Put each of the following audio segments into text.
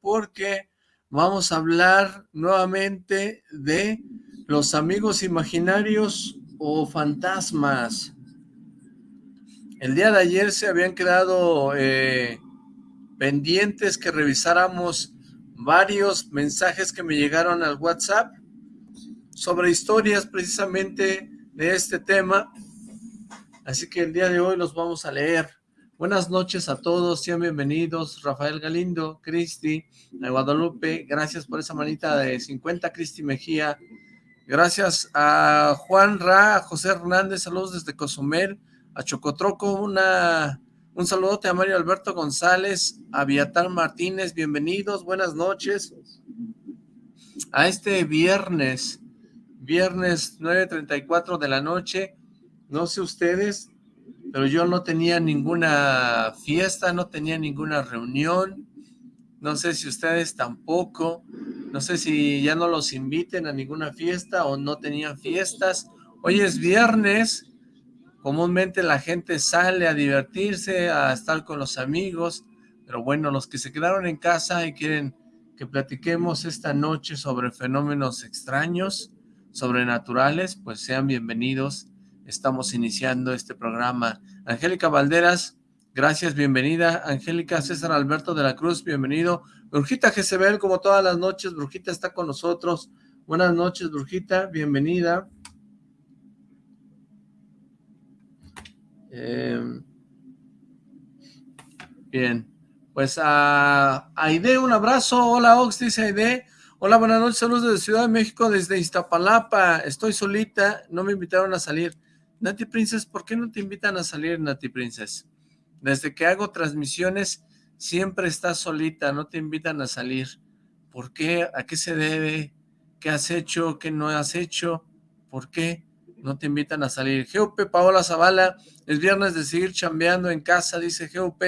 porque vamos a hablar nuevamente de los amigos imaginarios o fantasmas. El día de ayer se habían quedado eh, pendientes que revisáramos varios mensajes que me llegaron al WhatsApp sobre historias precisamente de este tema. Así que el día de hoy los vamos a leer. Buenas noches a todos, sean bienvenidos. Rafael Galindo, Cristi, Guadalupe, gracias por esa manita de 50, Cristi Mejía. Gracias a Juan Ra, a José Hernández, saludos desde Cozumel, a Chocotroco, una, un saludote a Mario Alberto González, a Viatar Martínez, bienvenidos, buenas noches. A este viernes, viernes 9.34 de la noche, no sé ustedes, pero yo no tenía ninguna fiesta, no tenía ninguna reunión, no sé si ustedes tampoco, no sé si ya no los inviten a ninguna fiesta o no tenían fiestas. Hoy es viernes, comúnmente la gente sale a divertirse, a estar con los amigos, pero bueno, los que se quedaron en casa y quieren que platiquemos esta noche sobre fenómenos extraños, sobrenaturales, pues sean bienvenidos. Estamos iniciando este programa. Angélica Valderas, gracias, bienvenida. Angélica César Alberto de la Cruz, bienvenido. Brujita Jezebel, como todas las noches, Brujita está con nosotros. Buenas noches, Brujita, bienvenida. Em, bien, pues a Aide, un abrazo. Hola, Ox, dice Aide. Hola, buenas noches, saludos desde Ciudad de México, desde Iztapalapa. Estoy solita, no me invitaron a salir. Nati Princess, ¿por qué no te invitan a salir, Nati Princess? Desde que hago transmisiones, siempre estás solita, no te invitan a salir. ¿Por qué? ¿A qué se debe? ¿Qué has hecho? ¿Qué no has hecho? ¿Por qué? no te invitan a salir. GUP, Paola Zavala, es viernes de seguir chambeando en casa, dice GUP.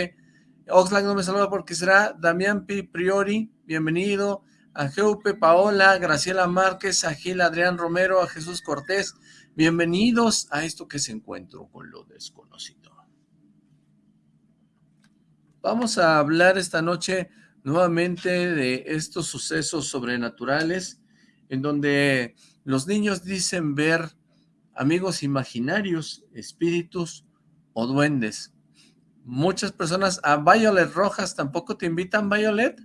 Oxlack no me saluda porque será Damián P. Priori, bienvenido. A GUP, Paola, Graciela Márquez, a Gil Adrián Romero, a Jesús Cortés, bienvenidos a esto que se encuentro con lo desconocido. Vamos a hablar esta noche nuevamente de estos sucesos sobrenaturales en donde los niños dicen ver amigos imaginarios, espíritus o duendes. Muchas personas, a Violet Rojas, ¿tampoco te invitan, Violet?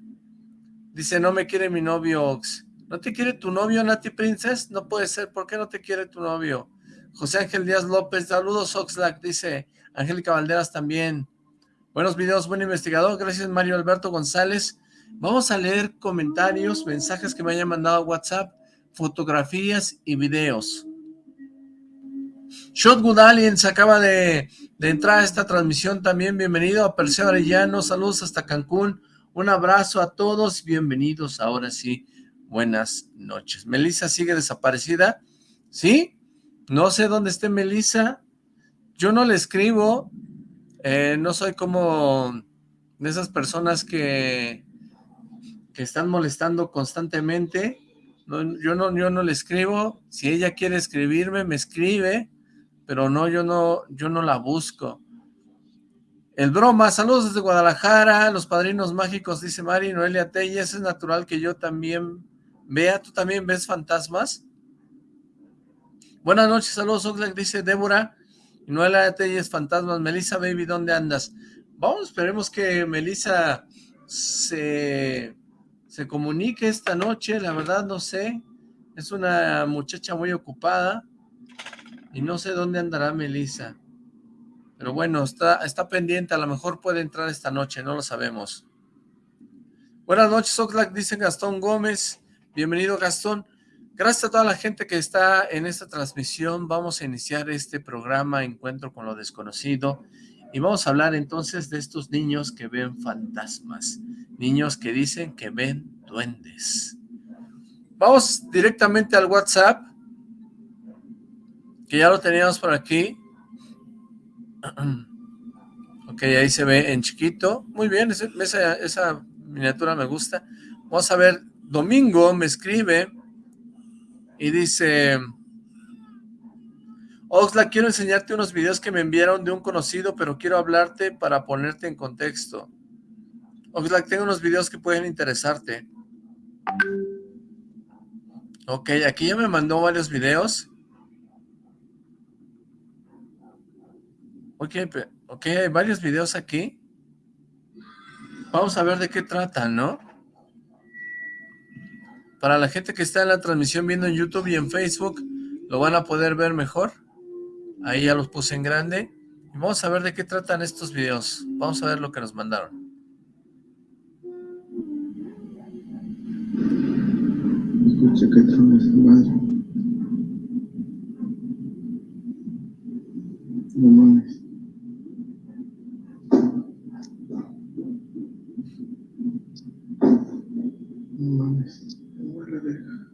Dice, no me quiere mi novio, Ox. ¿No te quiere tu novio, Nati Princess? No puede ser, ¿por qué no te quiere tu novio? José Ángel Díaz López, saludos Oxlack, dice Angélica Valderas también. Buenos videos, buen investigador, gracias Mario Alberto González. Vamos a leer comentarios, mensajes que me hayan mandado a WhatsApp, fotografías y videos. Shotgun Aliens acaba de, entrar a esta transmisión también. Bienvenido a Perseo Arellano. Saludos hasta Cancún. Un abrazo a todos. Bienvenidos. Ahora sí, buenas noches. Melissa sigue desaparecida. ¿Sí? No sé dónde esté Melissa. Yo no le escribo. Eh, no soy como de esas personas que, que están molestando constantemente. yo, no, yo no le escribo. Si ella quiere escribirme, me escribe pero no, yo no, yo no la busco. El broma, saludos desde Guadalajara, los padrinos mágicos, dice Mari, Noelia Telles, es natural que yo también vea, ¿tú también ves fantasmas? Buenas noches, saludos, Oxlack, dice Débora, Noelia Telles, fantasmas, Melissa Baby, ¿dónde andas? Vamos, esperemos que Melissa se, se comunique esta noche, la verdad no sé, es una muchacha muy ocupada, y no sé dónde andará Melissa. Pero bueno, está, está pendiente, a lo mejor puede entrar esta noche, no lo sabemos. Buenas noches, Oxlack, dice Gastón Gómez. Bienvenido, Gastón. Gracias a toda la gente que está en esta transmisión. Vamos a iniciar este programa Encuentro con lo Desconocido. Y vamos a hablar entonces de estos niños que ven fantasmas. Niños que dicen que ven duendes. Vamos directamente al WhatsApp que ya lo teníamos por aquí. Ok, ahí se ve en chiquito. Muy bien, esa, esa miniatura me gusta. Vamos a ver, Domingo me escribe y dice... Oxla, quiero enseñarte unos videos que me enviaron de un conocido, pero quiero hablarte para ponerte en contexto. Oxlack, tengo unos videos que pueden interesarte. Ok, aquí ya me mandó varios videos. Ok, ok, hay varios videos aquí. Vamos a ver de qué tratan, ¿no? Para la gente que está en la transmisión viendo en YouTube y en Facebook, lo van a poder ver mejor. Ahí ya los puse en grande. Y vamos a ver de qué tratan estos videos. Vamos a ver lo que nos mandaron. Escucha que. No mames. No mames. Me verga.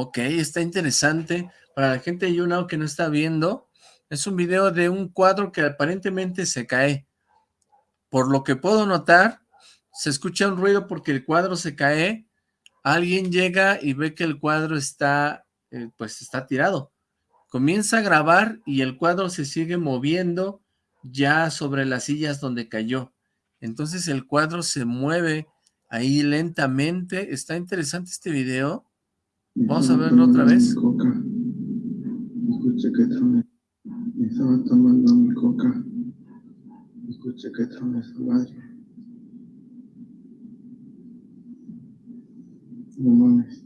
Ok, está interesante. Para la gente de YouNow que no está viendo, es un video de un cuadro que aparentemente se cae. Por lo que puedo notar, se escucha un ruido porque el cuadro se cae, alguien llega y ve que el cuadro está, eh, pues está tirado. Comienza a grabar y el cuadro se sigue moviendo ya sobre las sillas donde cayó. Entonces el cuadro se mueve ahí lentamente. Está interesante este video. Vamos a verlo otra vez. Coca. Escucha que trono. Estaba tomando mi coca. Escucha que trono su madre. No mames.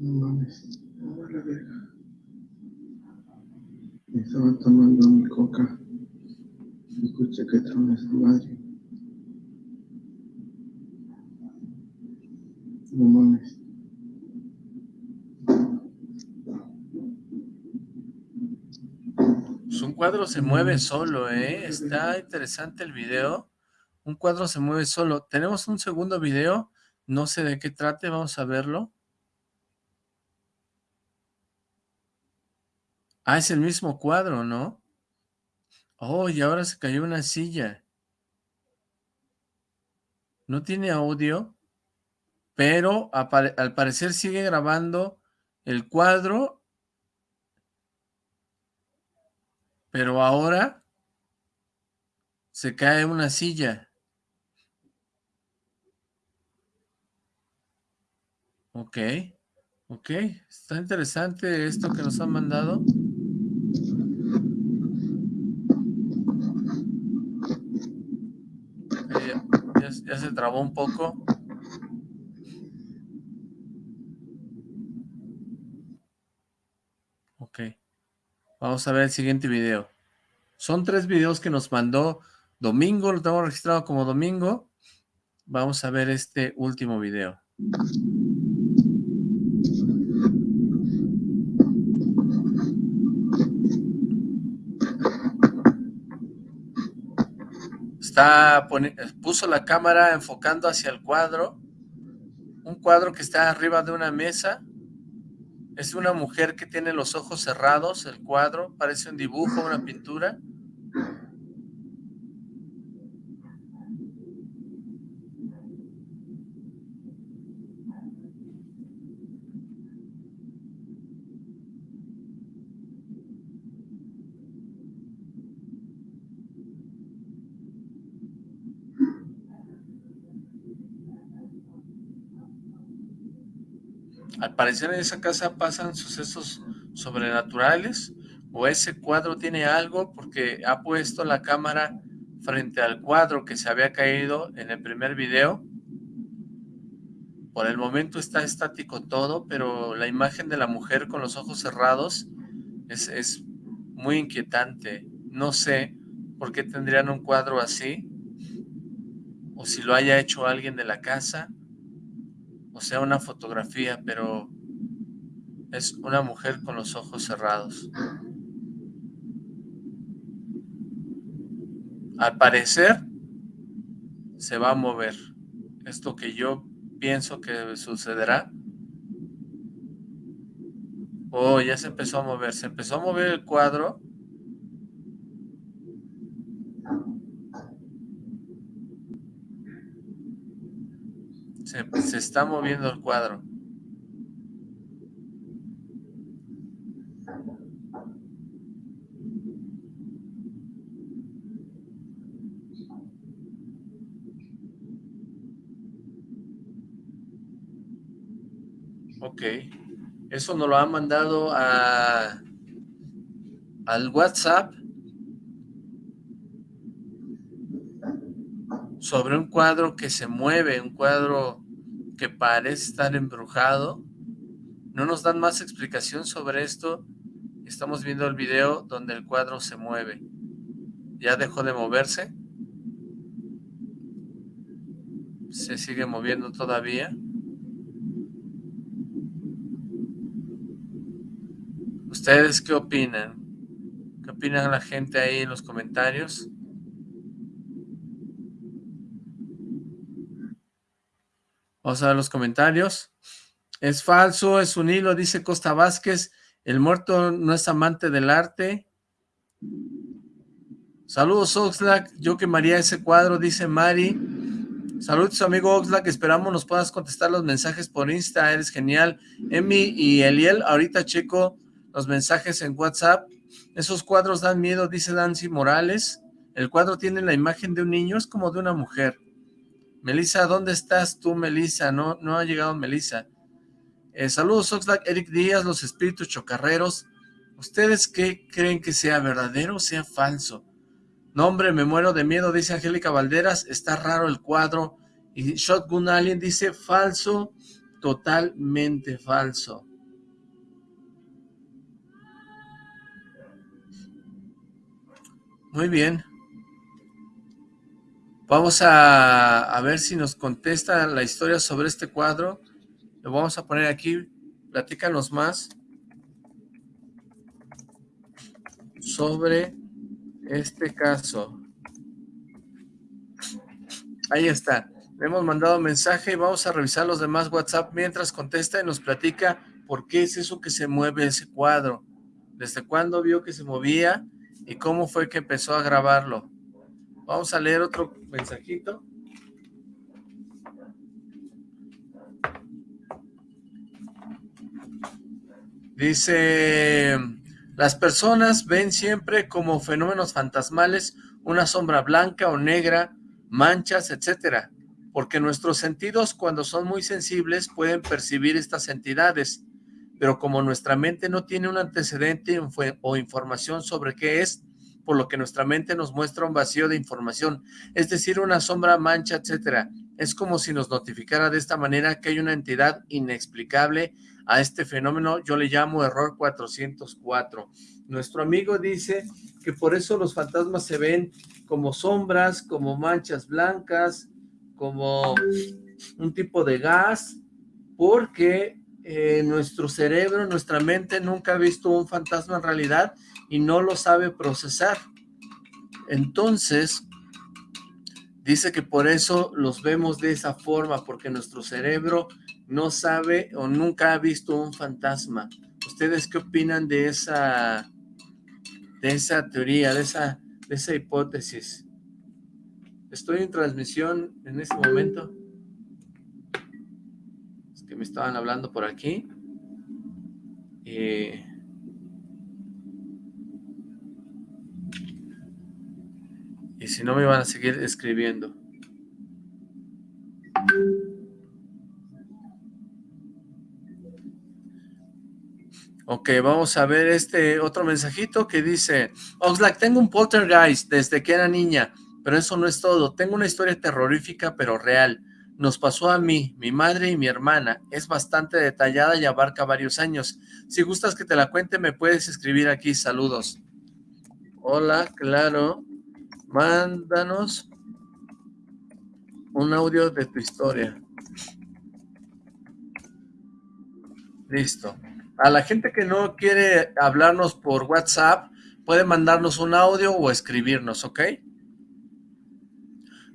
No mames. Me vale verga. Estaba tomando mi coca. Escucha que trono su madre. Un cuadro se mueve solo, ¿eh? Está interesante el video. Un cuadro se mueve solo. Tenemos un segundo video. No sé de qué trate. Vamos a verlo. Ah, es el mismo cuadro, ¿no? Oh, y ahora se cayó una silla. No tiene audio, pero al parecer sigue grabando el cuadro Pero ahora se cae una silla. Ok, ok, está interesante esto que nos han mandado. Eh, ya, ya se trabó un poco. Ok. Vamos a ver el siguiente video. Son tres videos que nos mandó Domingo, lo tengo registrado como Domingo. Vamos a ver este último video. Está puso la cámara enfocando hacia el cuadro, un cuadro que está arriba de una mesa, es una mujer que tiene los ojos cerrados, el cuadro, parece un dibujo, una pintura. Al parecer en esa casa pasan sucesos sobrenaturales o ese cuadro tiene algo porque ha puesto la cámara frente al cuadro que se había caído en el primer video. Por el momento está estático todo, pero la imagen de la mujer con los ojos cerrados es, es muy inquietante. No sé por qué tendrían un cuadro así, o si lo haya hecho alguien de la casa, o sea, una fotografía, pero es una mujer con los ojos cerrados. Al parecer, se va a mover. Esto que yo pienso que sucederá. Oh, ya se empezó a mover. Se empezó a mover el cuadro. Se, se está moviendo el cuadro. Ok. Eso nos lo han mandado a, al WhatsApp sobre un cuadro que se mueve, un cuadro que parece estar embrujado. No nos dan más explicación sobre esto. Estamos viendo el video donde el cuadro se mueve. Ya dejó de moverse. Se sigue moviendo todavía. ¿Ustedes qué opinan? ¿Qué opinan la gente ahí en los comentarios? Vamos a ver los comentarios. Es falso, es un hilo, dice Costa Vázquez. El muerto no es amante del arte. Saludos Oxlack, yo quemaría ese cuadro, dice Mari. Saludos amigo Oxlack, esperamos nos puedas contestar los mensajes por Insta, eres genial. Emi y Eliel, ahorita checo los mensajes en WhatsApp. Esos cuadros dan miedo, dice Dancy Morales. El cuadro tiene la imagen de un niño, es como de una mujer. Melissa, ¿dónde estás tú, Melissa? No, no ha llegado Melissa. Eh, saludos, Oxlack, Eric Díaz, los espíritus chocarreros. ¿Ustedes qué creen que sea verdadero o sea falso? No, hombre, me muero de miedo, dice Angélica Valderas. Está raro el cuadro. Y Shotgun Alien dice falso, totalmente falso. Muy bien. Vamos a, ver si nos contesta la historia sobre este cuadro. Lo vamos a poner aquí. Platícanos más sobre este caso. Ahí está. Le hemos mandado mensaje y vamos a revisar los demás WhatsApp mientras contesta y nos platica por qué es eso que se mueve ese cuadro. Desde cuándo vio que se movía y cómo fue que empezó a grabarlo. Vamos a leer otro mensajito. Dice, las personas ven siempre como fenómenos fantasmales una sombra blanca o negra, manchas, etcétera, porque nuestros sentidos cuando son muy sensibles pueden percibir estas entidades, pero como nuestra mente no tiene un antecedente o información sobre qué es, por lo que nuestra mente nos muestra un vacío de información, es decir, una sombra, mancha, etcétera. Es como si nos notificara de esta manera que hay una entidad inexplicable a este fenómeno, yo le llamo error 404. Nuestro amigo dice que por eso los fantasmas se ven como sombras, como manchas blancas, como un tipo de gas, porque eh, nuestro cerebro, nuestra mente nunca ha visto un fantasma en realidad y no lo sabe procesar. Entonces, dice que por eso los vemos de esa forma, porque nuestro cerebro no sabe o nunca ha visto un fantasma. ¿Ustedes qué opinan de esa, de esa teoría, de esa, de esa hipótesis? Estoy en transmisión en este momento. Es que me estaban hablando por aquí. Eh, Si no me van a seguir escribiendo. Ok, vamos a ver este otro mensajito que dice, Oxlack, tengo un poltergeist desde que era niña, pero eso no es todo. Tengo una historia terrorífica pero real. Nos pasó a mí, mi madre y mi hermana. Es bastante detallada y abarca varios años. Si gustas que te la cuente, me puedes escribir aquí. Saludos. Hola, claro mándanos un audio de tu historia. Listo. A la gente que no quiere hablarnos por WhatsApp, puede mandarnos un audio o escribirnos, ¿ok?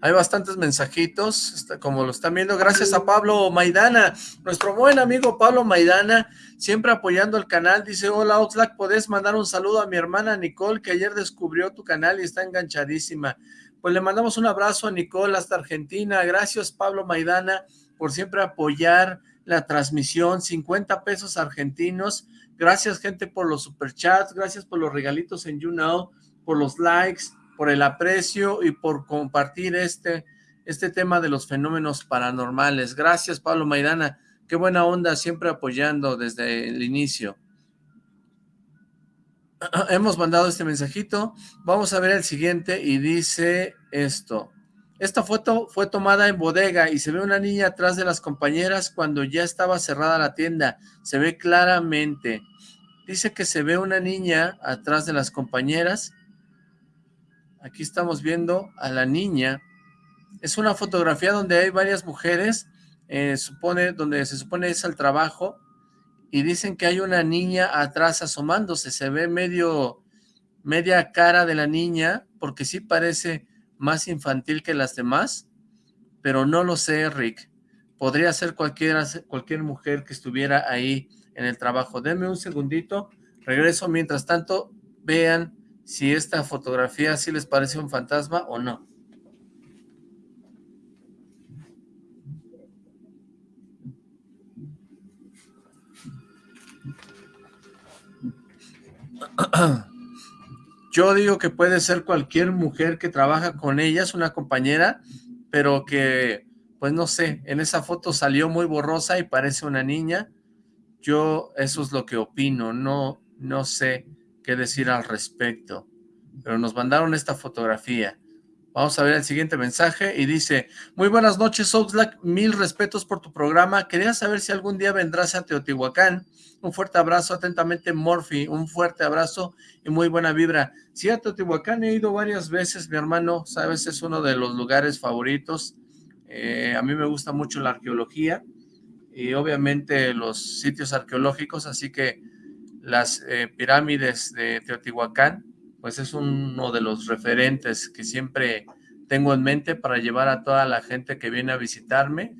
Hay bastantes mensajitos, como lo están viendo. Gracias a Pablo Maidana, nuestro buen amigo Pablo Maidana, siempre apoyando el canal. Dice, hola Oxlack, ¿podés mandar un saludo a mi hermana Nicole, que ayer descubrió tu canal y está enganchadísima? Pues le mandamos un abrazo a Nicole hasta Argentina. Gracias Pablo Maidana por siempre apoyar la transmisión. 50 pesos argentinos. Gracias gente por los superchats, gracias por los regalitos en YouNow, por los likes por el aprecio y por compartir este, este tema de los fenómenos paranormales. Gracias, Pablo Maidana. Qué buena onda, siempre apoyando desde el inicio. Hemos mandado este mensajito. Vamos a ver el siguiente y dice esto. Esta foto fue tomada en bodega y se ve una niña atrás de las compañeras cuando ya estaba cerrada la tienda. Se ve claramente. Dice que se ve una niña atrás de las compañeras. Aquí estamos viendo a la niña. Es una fotografía donde hay varias mujeres, eh, supone, donde se supone es el trabajo, y dicen que hay una niña atrás asomándose. Se ve medio, media cara de la niña, porque sí parece más infantil que las demás, pero no lo sé, Rick. Podría ser cualquiera, cualquier mujer que estuviera ahí en el trabajo. Denme un segundito, regreso. Mientras tanto, vean si esta fotografía sí les parece un fantasma o no. Yo digo que puede ser cualquier mujer que trabaja con ellas, una compañera, pero que, pues no sé, en esa foto salió muy borrosa y parece una niña. Yo eso es lo que opino, no, no sé qué decir al respecto, pero nos mandaron esta fotografía. Vamos a ver el siguiente mensaje y dice, muy buenas noches Oxlack, mil respetos por tu programa, quería saber si algún día vendrás a Teotihuacán, un fuerte abrazo, atentamente Morphy, un fuerte abrazo y muy buena vibra. Sí, a Teotihuacán he ido varias veces, mi hermano, sabes, es uno de los lugares favoritos, eh, a mí me gusta mucho la arqueología y obviamente los sitios arqueológicos, así que las eh, pirámides de Teotihuacán, pues es uno de los referentes que siempre tengo en mente para llevar a toda la gente que viene a visitarme,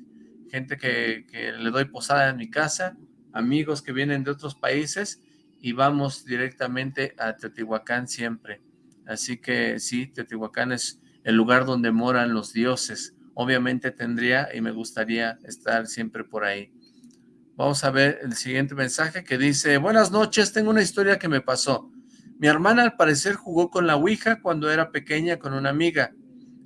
gente que, le doy posada en mi casa, amigos que vienen de otros países y vamos directamente a Teotihuacán siempre. Así que sí, Teotihuacán es el lugar donde moran los dioses. Obviamente tendría y me gustaría estar siempre por ahí. Vamos a ver el siguiente mensaje que dice, buenas noches, tengo una historia que me pasó. Mi hermana al parecer jugó con la Ouija cuando era pequeña con una amiga.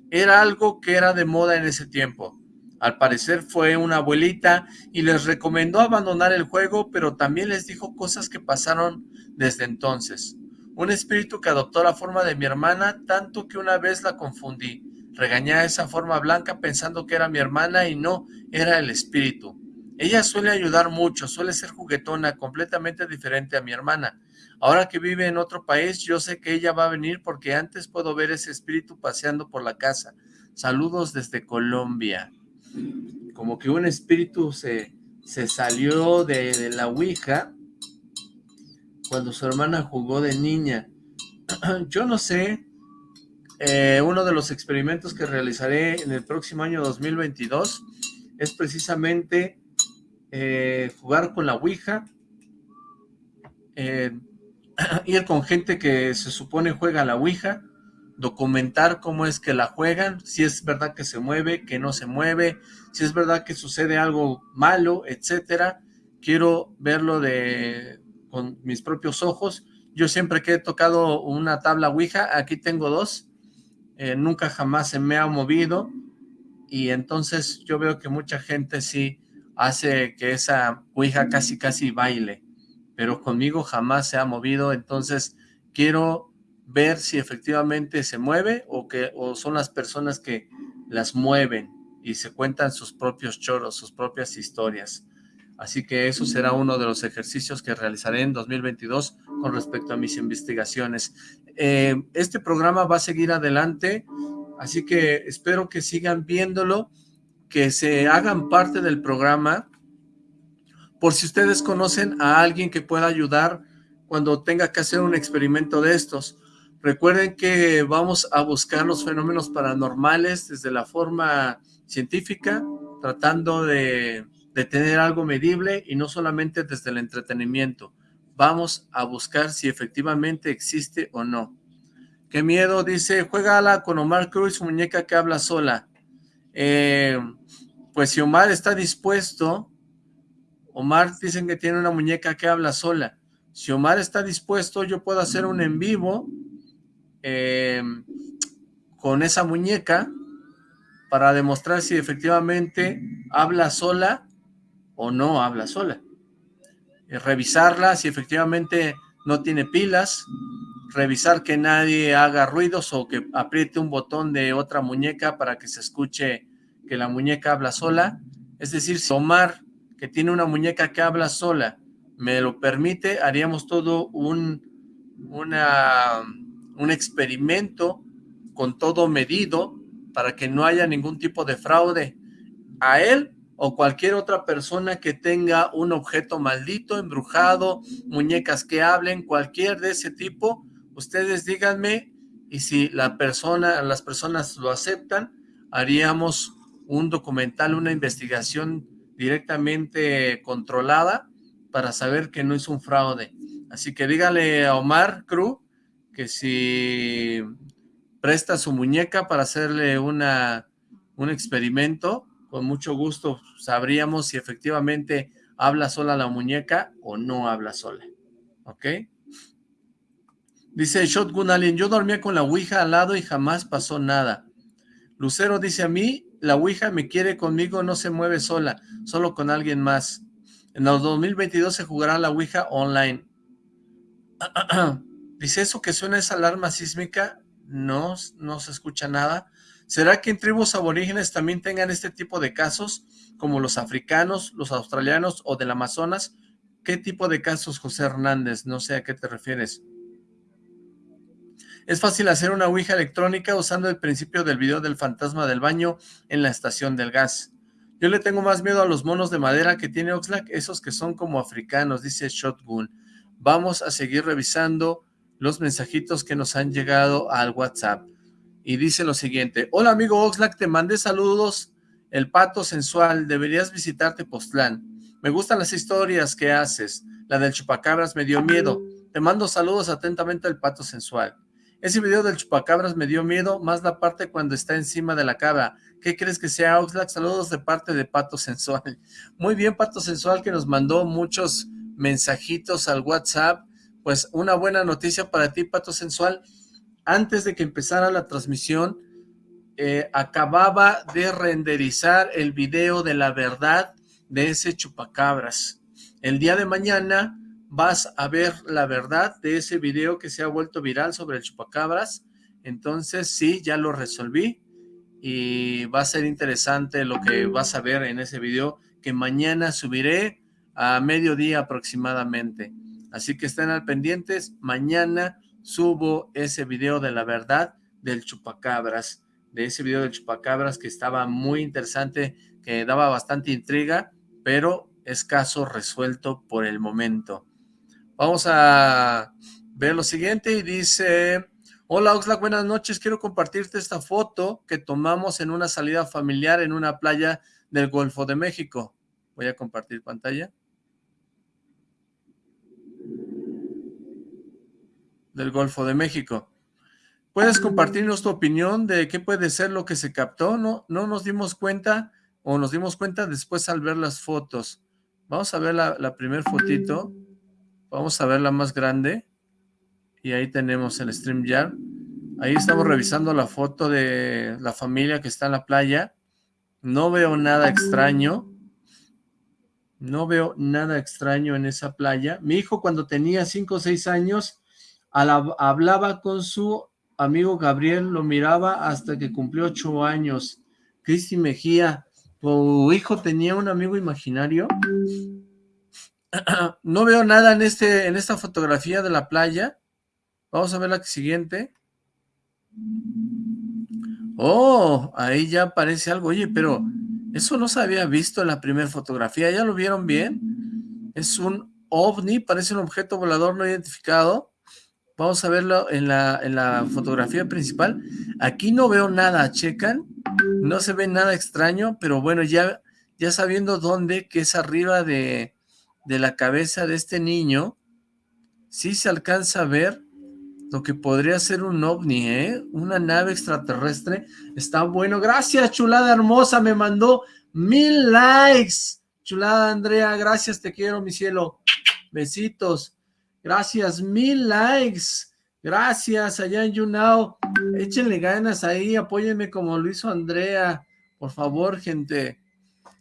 Era algo que era de moda en ese tiempo. Al parecer fue una abuelita y les recomendó abandonar el juego, pero también les dijo cosas que pasaron desde entonces. Un espíritu que adoptó la forma de mi hermana, tanto que una vez la confundí. Regañé a esa forma blanca pensando que era mi hermana y no, era el espíritu. Ella suele ayudar mucho, suele ser juguetona, completamente diferente a mi hermana. Ahora que vive en otro país, yo sé que ella va a venir porque antes puedo ver ese espíritu paseando por la casa. Saludos desde Colombia. Como que un espíritu se, se salió de, la Ouija cuando su hermana jugó de niña. Yo no sé, eh, uno de los experimentos que realizaré en el próximo año 2022 es precisamente eh, jugar con la Ouija, eh, ir con gente que se supone juega la Ouija, documentar cómo es que la juegan, si es verdad que se mueve, que no se mueve, si es verdad que sucede algo malo, etcétera. Quiero verlo de con mis propios ojos. Yo siempre que he tocado una tabla Ouija, aquí tengo dos, eh, nunca jamás se me ha movido y entonces yo veo que mucha gente sí hace que esa Ouija casi casi baile pero conmigo jamás se ha movido, entonces quiero ver si efectivamente se mueve o, que, o son las personas que las mueven y se cuentan sus propios choros, sus propias historias. Así que eso será uno de los ejercicios que realizaré en 2022 con respecto a mis investigaciones. Eh, este programa va a seguir adelante, así que espero que sigan viéndolo, que se hagan parte del programa, por si ustedes conocen a alguien que pueda ayudar cuando tenga que hacer un experimento de estos. Recuerden que vamos a buscar los fenómenos paranormales desde la forma científica, tratando de, tener algo medible y no solamente desde el entretenimiento. Vamos a buscar si efectivamente existe o no. Qué miedo, dice, juégala con Omar Cruz, muñeca que habla sola. Eh, pues si Omar está dispuesto, Omar dicen que tiene una muñeca que habla sola. Si Omar está dispuesto, yo puedo hacer un en vivo eh, con esa muñeca para demostrar si efectivamente habla sola o no habla sola. Eh, revisarla si efectivamente no tiene pilas, revisar que nadie haga ruidos o que apriete un botón de otra muñeca para que se escuche que la muñeca habla sola. Es decir, si Omar, que tiene una muñeca que habla sola, me lo permite, haríamos todo un, un experimento con todo medido para que no haya ningún tipo de fraude a él o cualquier otra persona que tenga un objeto maldito, embrujado, muñecas que hablen, cualquier de ese tipo, ustedes díganme y si la persona, las personas lo aceptan, haríamos un documental, una investigación directamente controlada para saber que no es un fraude. Así que dígale a Omar Cruz que si presta su muñeca para hacerle una, un experimento, con mucho gusto sabríamos si efectivamente habla sola la muñeca o no habla sola. ¿Ok? Dice Shotgun Alien, yo dormía con la Ouija al lado y jamás pasó nada. Lucero dice a mí, la Ouija me quiere conmigo, no se mueve sola, solo con alguien más. En el 2022 se jugará la Ouija online. Dice, ¿eso que suena esa alarma sísmica? No, no se escucha nada. ¿Será que en tribus aborígenes también tengan este tipo de casos, como los africanos, los australianos o del Amazonas? ¿Qué tipo de casos, José Hernández? No sé a qué te refieres. Es fácil hacer una ouija electrónica usando el principio del video del fantasma del baño en la estación del gas. Yo le tengo más miedo a los monos de madera que tiene Oxlack, esos que son como africanos, dice Shotgun. Vamos a seguir revisando los mensajitos que nos han llegado al WhatsApp. Y dice lo siguiente, hola amigo Oxlack, te mandé saludos, el pato sensual, deberías visitarte Postlán. Me gustan las historias que haces, la del chupacabras me dio miedo. Te mando saludos atentamente al pato sensual. Ese video del chupacabras me dio miedo, más la parte cuando está encima de la cabra. ¿Qué crees que sea, Oxlack? Saludos de parte de Pato Sensual. Muy bien, Pato Sensual, que nos mandó muchos mensajitos al WhatsApp. Pues una buena noticia para ti, Pato Sensual. Antes de que empezara la transmisión, eh, acababa de renderizar el video de la verdad de ese chupacabras. El día de mañana vas a ver la verdad de ese video que se ha vuelto viral sobre el chupacabras. Entonces, sí, ya lo resolví y va a ser interesante lo que vas a ver en ese video que mañana subiré a mediodía aproximadamente. Así que estén al pendientes, mañana subo ese video de la verdad del chupacabras, de ese video del chupacabras que estaba muy interesante, que daba bastante intriga, pero es caso resuelto por el momento. Vamos a ver lo siguiente y dice, hola Oxlack, buenas noches, quiero compartirte esta foto que tomamos en una salida familiar en una playa del Golfo de México. Voy a compartir pantalla. Del Golfo de México. ¿Puedes compartirnos tu opinión de qué puede ser lo que se captó? No, no nos dimos cuenta o nos dimos cuenta después al ver las fotos. Vamos a ver la, la primer fotito. Vamos a ver la más grande. Y ahí tenemos el StreamYard. Ahí estamos revisando la foto de la familia que está en la playa. No veo nada extraño. No veo nada extraño en esa playa. Mi hijo cuando tenía 5 o 6 años hablaba con su amigo Gabriel, lo miraba hasta que cumplió 8 años. Cristi Mejía, ¿tu hijo tenía un amigo imaginario? no veo nada en, este, en esta fotografía de la playa. Vamos a ver la siguiente. Oh, ahí ya aparece algo. Oye, pero eso no se había visto en la primera fotografía. ¿Ya lo vieron bien? Es un ovni, parece un objeto volador no identificado. Vamos a verlo en la, en la fotografía principal. Aquí no veo nada, checan. No se ve nada extraño, pero bueno, ya, ya sabiendo dónde, que es arriba de, de la cabeza de este niño, sí se alcanza a ver lo que podría ser un ovni, ¿eh? Una nave extraterrestre. Está bueno. Gracias, chulada hermosa. Me mandó mil likes. Chulada Andrea, gracias, te quiero, mi cielo. Besitos. Gracias, mil likes. Gracias, allá en YouNow. Échenle ganas ahí, apóyenme como lo hizo Andrea. Por favor, gente.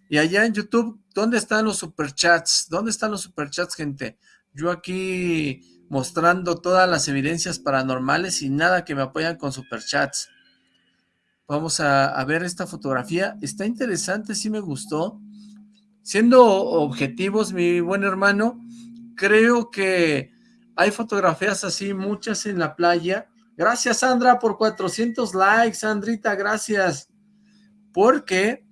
Y allá en YouTube, ¿dónde están los superchats? ¿Dónde están los superchats, gente? Yo aquí mostrando todas las evidencias paranormales y nada que me apoyan con superchats. Vamos a, a ver esta fotografía. Está interesante, sí me gustó. Siendo objetivos, mi buen hermano, creo que hay fotografías así, muchas en la playa. Gracias, Sandra, por 400 likes. Sandrita, gracias. Porque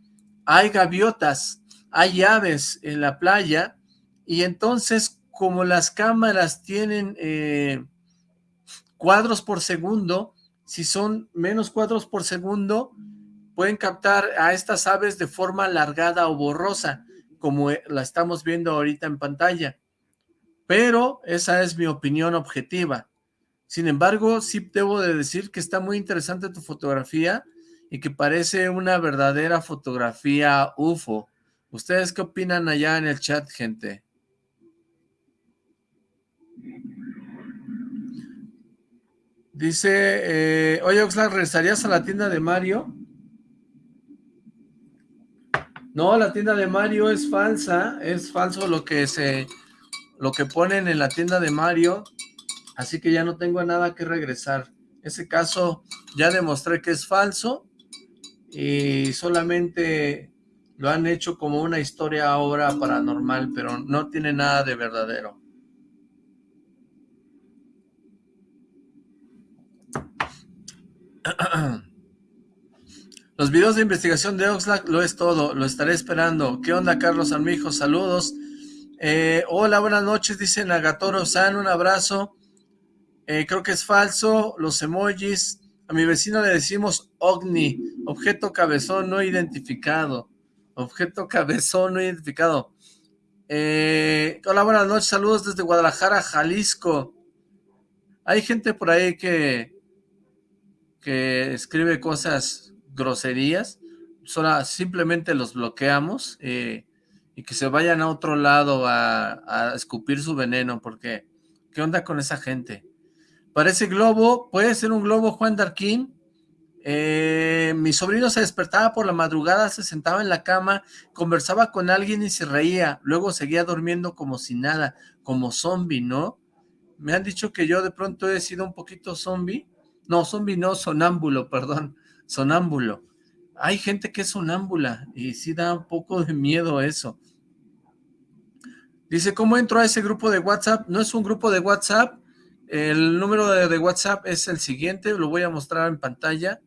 hay gaviotas, hay aves en la playa y entonces como las cámaras tienen eh, cuadros por segundo, si son menos cuadros por segundo, pueden captar a estas aves de forma alargada o borrosa, como eh, la estamos viendo ahorita en pantalla. Pero esa es mi opinión objetiva. Sin embargo, sí debo de decir que está muy interesante tu fotografía y que parece una verdadera fotografía UFO. ¿Ustedes qué opinan allá en el chat, gente? Dice, eh, oye Oxlack, ¿regresarías a la tienda de Mario? No, la tienda de Mario es falsa, es falso lo que se, lo que ponen en la tienda de Mario, así que ya no tengo nada que regresar. Ese caso ya demostré que es falso y solamente lo han hecho como una historia obra paranormal, pero no tiene nada de verdadero. Los videos de investigación de Oxlack lo es todo, lo estaré esperando. ¿Qué onda, Carlos Armijo? Saludos. Eh, hola, buenas noches, dice Nagatoro-san, un abrazo. Eh, creo que es falso, los emojis. A mi vecino le decimos OVNI, objeto cabezón no identificado. Objeto cabezón no identificado. Eh, hola, buenas noches, saludos desde Guadalajara, Jalisco. Hay gente por ahí que, que escribe cosas groserías, solo, simplemente los bloqueamos eh, y que se vayan a otro lado a, escupir su veneno, porque ¿qué onda con esa gente? Parece globo, puede ser un globo Juan Darquín. Eh, mi sobrino se despertaba por la madrugada, se sentaba en la cama, conversaba con alguien y se reía, luego seguía durmiendo como si nada, como zombie, ¿no? Me han dicho que yo de pronto he sido un poquito zombie, no, zombie no, sonámbulo, perdón. Sonámbulo. Hay gente que es sonámbula y sí da un poco de miedo eso. Dice, ¿cómo entro a ese grupo de WhatsApp? No es un grupo de WhatsApp. El número de, WhatsApp es el siguiente, lo voy a mostrar en pantalla.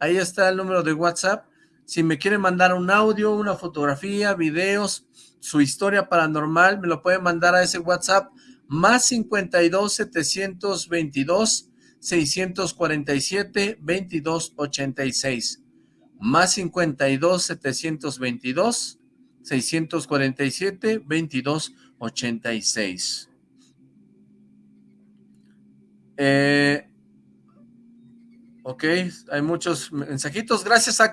Ahí está el número de WhatsApp. Si me quiere mandar un audio, una fotografía, videos, su historia paranormal, me lo puede mandar a ese WhatsApp más 52 722 647 2286 más 52 722 647 2286 eh, ok, hay muchos mensajitos, gracias a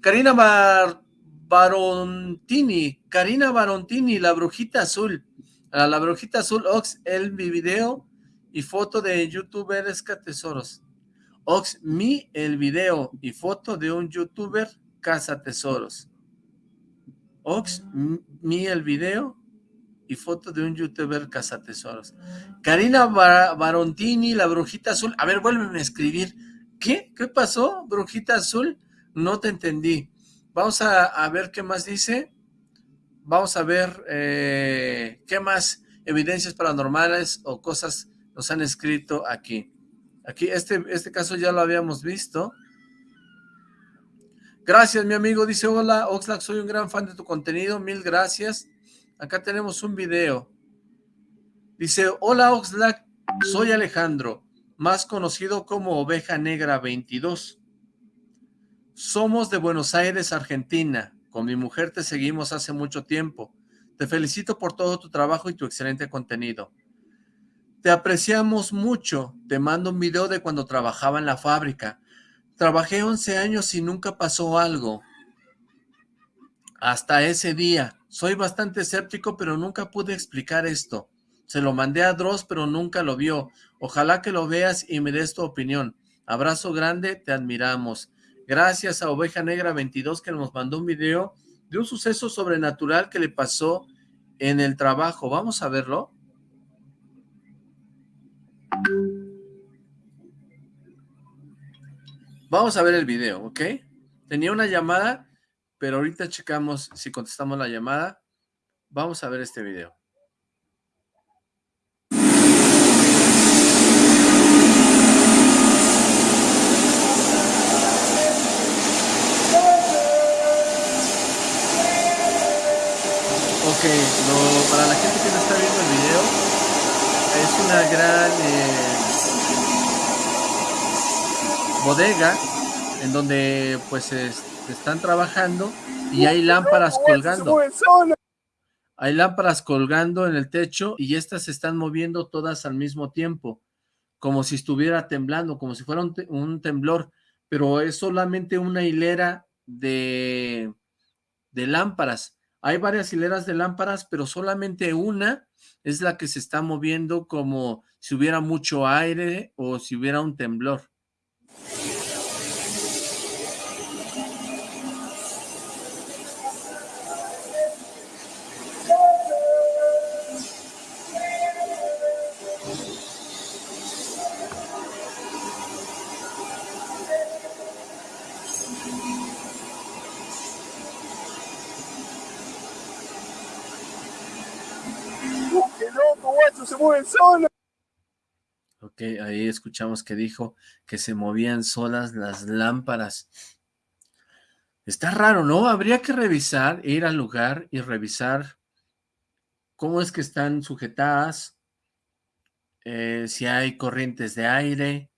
Karina Barontini, Karina Barontini, la brujita azul, la brujita azul, Ox, el video y foto de youtuber catesoros. tesoros. Ox, mi el video y foto de un youtuber caza tesoros. Ox, mi el video y foto de un youtuber caza tesoros. Karina Barontini, la brujita azul. A ver, vuélveme a escribir. ¿Qué? ¿Qué pasó, brujita azul? No te entendí. Vamos a, ver qué más dice. Vamos a ver eh, qué más evidencias paranormales o cosas nos han escrito aquí. Aquí, este, este caso ya lo habíamos visto. Gracias, mi amigo. Dice, hola, Oxlack, soy un gran fan de tu contenido. Mil gracias. Acá tenemos un video. Dice, hola, Oxlack, soy Alejandro, más conocido como Oveja Negra 22. Somos de Buenos Aires, Argentina. Con mi mujer te seguimos hace mucho tiempo. Te felicito por todo tu trabajo y tu excelente contenido. Te apreciamos mucho. Te mando un video de cuando trabajaba en la fábrica. Trabajé 11 años y nunca pasó algo. Hasta ese día. Soy bastante escéptico, pero nunca pude explicar esto. Se lo mandé a Dross, pero nunca lo vio. Ojalá que lo veas y me des tu opinión. Abrazo grande, te admiramos. Gracias a Oveja Negra 22 que nos mandó un video de un suceso sobrenatural que le pasó en el trabajo. Vamos a verlo. Vamos a ver el video, ¿ok? Tenía una llamada, pero ahorita checamos si contestamos la llamada. Vamos a ver este video. Ok, para la gente que no está viendo el video, es una gran eh, bodega en donde pues están trabajando y hay lámparas colgando. Hay lámparas colgando en el techo y estas se están moviendo todas al mismo tiempo, como si estuviera temblando, como si fuera un, temblor, pero es solamente una hilera de, de lámparas hay varias hileras de lámparas, pero solamente una es la que se está moviendo como si hubiera mucho aire o si hubiera un temblor. Ok, ahí escuchamos que dijo que se movían solas las lámparas. Está raro, ¿no? Habría que revisar, ir al lugar y revisar cómo es que están sujetadas, eh, si hay corrientes de aire,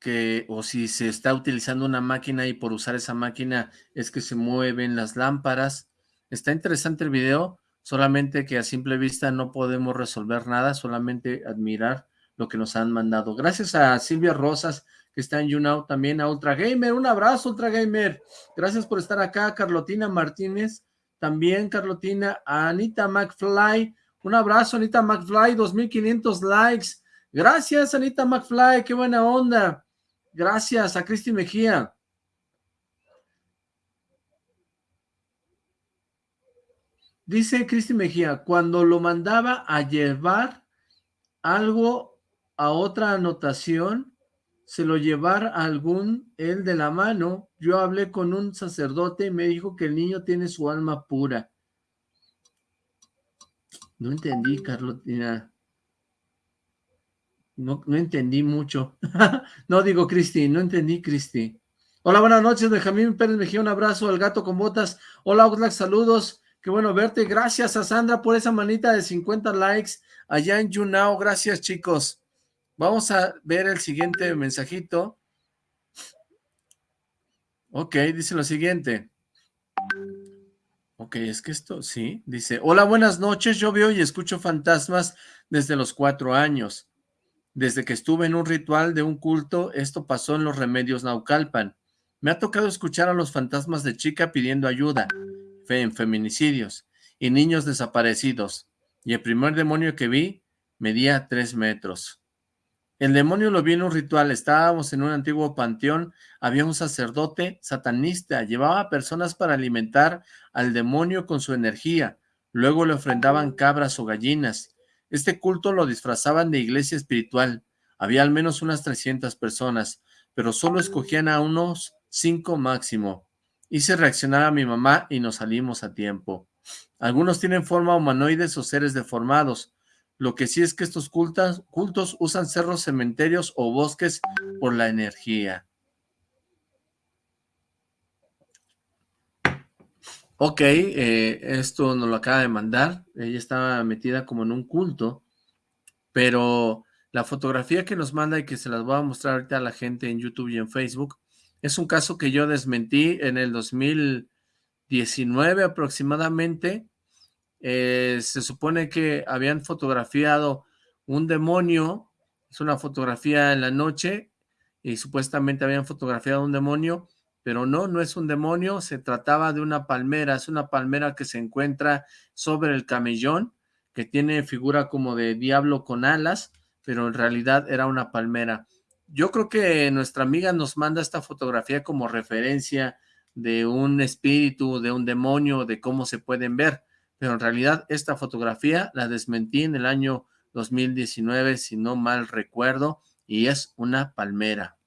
que, o si se está utilizando una máquina y por usar esa máquina es que se mueven las lámparas. Está interesante el video, solamente que a simple vista no podemos resolver nada, solamente admirar lo que nos han mandado. Gracias a Silvia Rosas, que está en YouNow, también a Ultra Gamer, un abrazo Ultra Gamer, gracias por estar acá, Carlotina Martínez, también Carlotina, a Anita McFly, un abrazo Anita McFly, 2500 likes, gracias Anita McFly, qué buena onda, gracias a Cristi Mejía, Dice Cristi Mejía, cuando lo mandaba a llevar algo a otra anotación, se lo llevar a algún él de la mano. Yo hablé con un sacerdote y me dijo que el niño tiene su alma pura. No entendí, Carlotina. No, no entendí mucho. no digo Cristi, no entendí Cristi. Hola, buenas noches, Benjamín Pérez Mejía, un abrazo al gato con botas. Hola, Oxlack, saludos. Qué bueno verte. Gracias a Sandra por esa manita de 50 likes allá en YouNow. Gracias, chicos. Vamos a ver el siguiente mensajito. Ok, dice lo siguiente. Ok, es que esto, sí, dice, hola, buenas noches, yo veo y escucho fantasmas desde los cuatro años. Desde que estuve en un ritual de un culto, esto pasó en los remedios Naucalpan. Me ha tocado escuchar a los fantasmas de chica pidiendo ayuda en feminicidios y niños desaparecidos, y el primer demonio que vi medía tres metros. El demonio lo vi en un ritual, estábamos en un antiguo panteón, había un sacerdote satanista, llevaba personas para alimentar al demonio con su energía, luego le ofrendaban cabras o gallinas. Este culto lo disfrazaban de iglesia espiritual, había al menos unas 300 personas, pero solo escogían a unos cinco máximo. Hice reaccionar a mi mamá y nos salimos a tiempo. Algunos tienen forma humanoides o seres deformados. Lo que sí es que estos cultos, usan cerros, cementerios o bosques por la energía. Ok, eh, esto nos lo acaba de mandar. Ella estaba metida como en un culto, pero la fotografía que nos manda y que se las voy a mostrar ahorita a la gente en YouTube y en Facebook es un caso que yo desmentí en el 2019 aproximadamente. Eh, se supone que habían fotografiado un demonio, es una fotografía en la noche, y supuestamente habían fotografiado un demonio, pero no, no es un demonio, se trataba de una palmera, es una palmera que se encuentra sobre el camellón, que tiene figura como de diablo con alas, pero en realidad era una palmera. Yo creo que nuestra amiga nos manda esta fotografía como referencia de un espíritu, de un demonio, de cómo se pueden ver. Pero en realidad esta fotografía la desmentí en el año 2019, si no mal recuerdo, y es una palmera.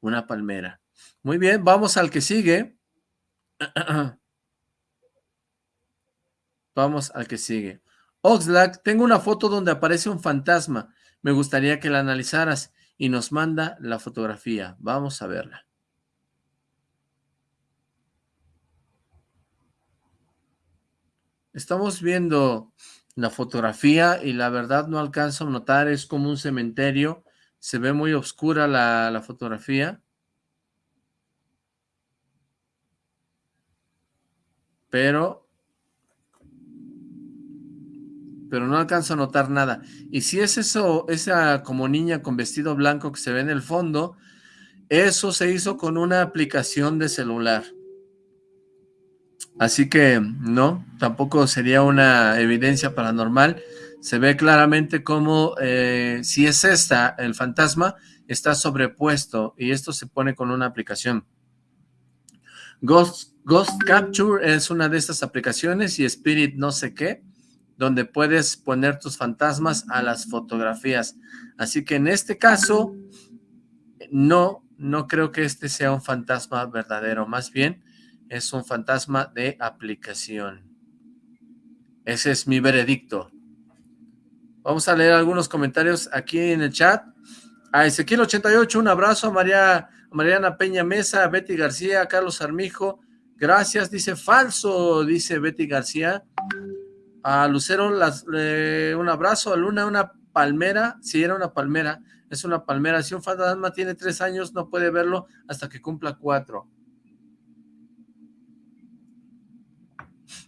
Una palmera. Muy bien, vamos al que sigue. Vamos al que sigue. Oxlack, tengo una foto donde aparece un fantasma. Me gustaría que la analizaras y nos manda la fotografía. Vamos a verla. Estamos viendo la fotografía y la verdad no alcanzo a notar, es como un cementerio. Se ve muy oscura la, la fotografía. Pero pero no alcanzo a notar nada. Y si es eso, esa como niña con vestido blanco que se ve en el fondo, eso se hizo con una aplicación de celular. Así que no, tampoco sería una evidencia paranormal. Se ve claramente como eh, si es esta, el fantasma, está sobrepuesto y esto se pone con una aplicación. Ghost, Ghost Capture es una de estas aplicaciones y Spirit no sé qué donde puedes poner tus fantasmas a las fotografías. Así que en este caso, no, no creo que este sea un fantasma verdadero, más bien es un fantasma de aplicación. Ese es mi veredicto. Vamos a leer algunos comentarios aquí en el chat. A Ezequiel 88, un abrazo a María, Mariana Peña Mesa, a Betty García, a Carlos Armijo. Gracias, dice falso, dice Betty García. A Lucero las, un abrazo, a Luna una palmera, si era una palmera, es una palmera, si un fantasma tiene tres años no puede verlo hasta que cumpla cuatro.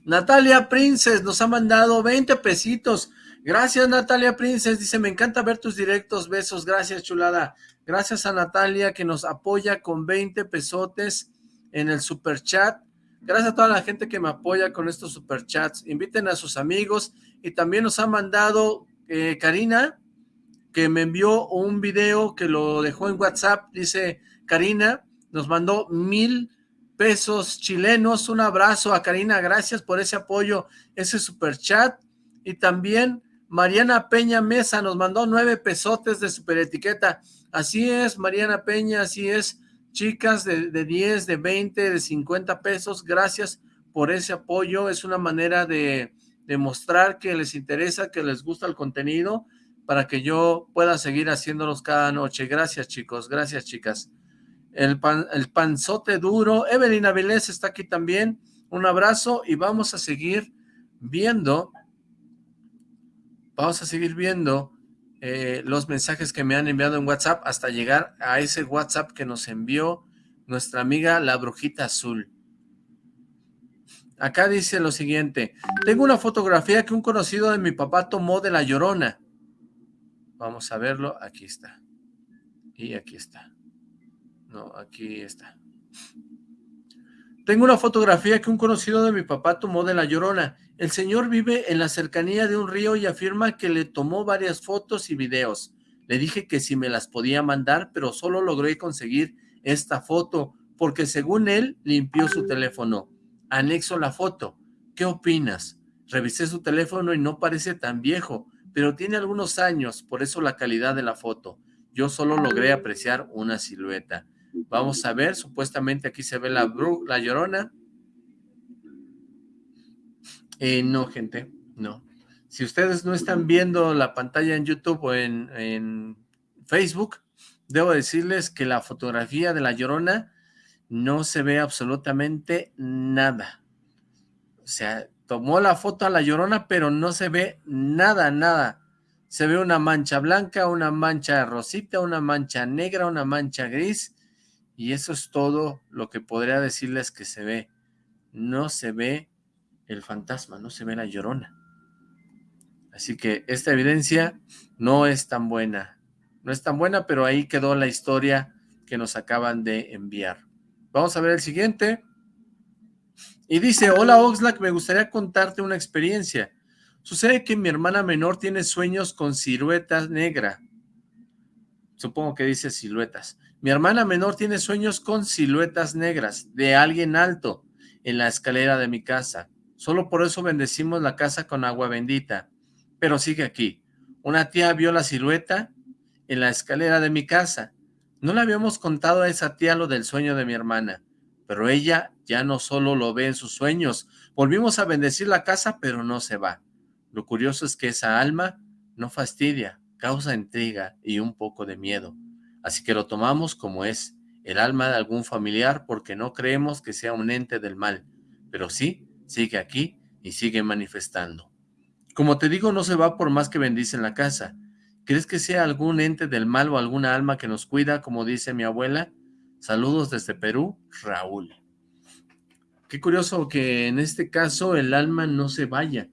Natalia Princes nos ha mandado 20 pesitos. Gracias Natalia Princes, dice, me encanta ver tus directos, besos, gracias chulada. Gracias a Natalia que nos apoya con 20 pesotes en el super chat. Gracias a toda la gente que me apoya con estos superchats. Inviten a sus amigos. Y también nos ha mandado eh, Karina, que me envió un video que lo dejó en WhatsApp. Dice, Karina, nos mandó mil pesos chilenos. Un abrazo a Karina. Gracias por ese apoyo, ese superchat. Y también Mariana Peña Mesa nos mandó nueve pesotes de superetiqueta. Así es, Mariana Peña, así es. Chicas de, de 10, de 20, de 50 pesos, gracias por ese apoyo. Es una manera de demostrar que les interesa, que les gusta el contenido, para que yo pueda seguir haciéndolos cada noche. Gracias, chicos. Gracias, chicas. El, pan, el panzote duro. Evelyn Avilés está aquí también. Un abrazo y vamos a seguir viendo, vamos a seguir viendo eh, los mensajes que me han enviado en WhatsApp hasta llegar a ese WhatsApp que nos envió nuestra amiga la brujita azul. Acá dice lo siguiente, tengo una fotografía que un conocido de mi papá tomó de La Llorona. Vamos a verlo, aquí está. Y aquí está. No, aquí está. Tengo una fotografía que un conocido de mi papá tomó de La Llorona. El señor vive en la cercanía de un río y afirma que le tomó varias fotos y videos. Le dije que si me las podía mandar, pero solo logré conseguir esta foto, porque según él, limpió su teléfono. Anexo la foto. ¿Qué opinas? Revisé su teléfono y no parece tan viejo, pero tiene algunos años, por eso la calidad de la foto. Yo solo logré apreciar una silueta. Vamos a ver, supuestamente aquí se ve la, la llorona, eh, no, gente, no. Si ustedes no están viendo la pantalla en YouTube o en, Facebook, debo decirles que la fotografía de La Llorona no se ve absolutamente nada. O sea, tomó la foto a La Llorona, pero no se ve nada, nada. Se ve una mancha blanca, una mancha rosita, una mancha negra, una mancha gris, y eso es todo lo que podría decirles que se ve. No se ve el fantasma, no se ve la llorona. Así que esta evidencia no es tan buena. No es tan buena, pero ahí quedó la historia que nos acaban de enviar. Vamos a ver el siguiente. Y dice, hola Oxlack, me gustaría contarte una experiencia. Sucede que mi hermana menor tiene sueños con siluetas negra. Supongo que dice siluetas. Mi hermana menor tiene sueños con siluetas negras de alguien alto en la escalera de mi casa. Solo por eso bendecimos la casa con agua bendita. Pero sigue aquí. Una tía vio la silueta en la escalera de mi casa. No le habíamos contado a esa tía lo del sueño de mi hermana, pero ella ya no solo lo ve en sus sueños. Volvimos a bendecir la casa, pero no se va. Lo curioso es que esa alma no fastidia, causa intriga y un poco de miedo. Así que lo tomamos como es, el alma de algún familiar porque no creemos que sea un ente del mal, pero sí sigue aquí y sigue manifestando. Como te digo, no se va por más que bendicen la casa. ¿Crees que sea algún ente del mal o alguna alma que nos cuida, como dice mi abuela? Saludos desde Perú, Raúl. Qué curioso que en este caso el alma no se vaya.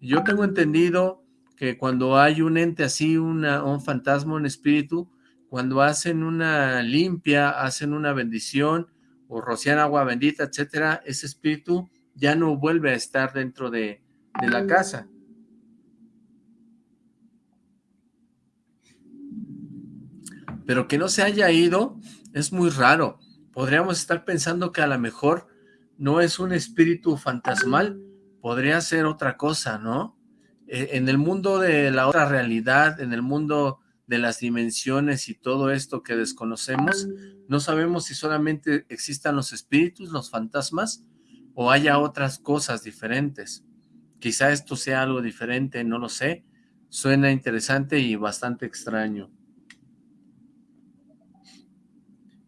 Yo tengo entendido que cuando hay un ente así, una, un fantasma, un espíritu, cuando hacen una limpia, hacen una bendición, o rocian agua bendita, etcétera, ese espíritu ya no vuelve a estar dentro de, de la casa. Pero que no se haya ido es muy raro. Podríamos estar pensando que a lo mejor no es un espíritu fantasmal, podría ser otra cosa, ¿no? Eh, en el mundo de la otra realidad, en el mundo de las dimensiones y todo esto que desconocemos, no sabemos si solamente existan los espíritus, los fantasmas, o haya otras cosas diferentes. Quizá esto sea algo diferente, no lo sé. Suena interesante y bastante extraño.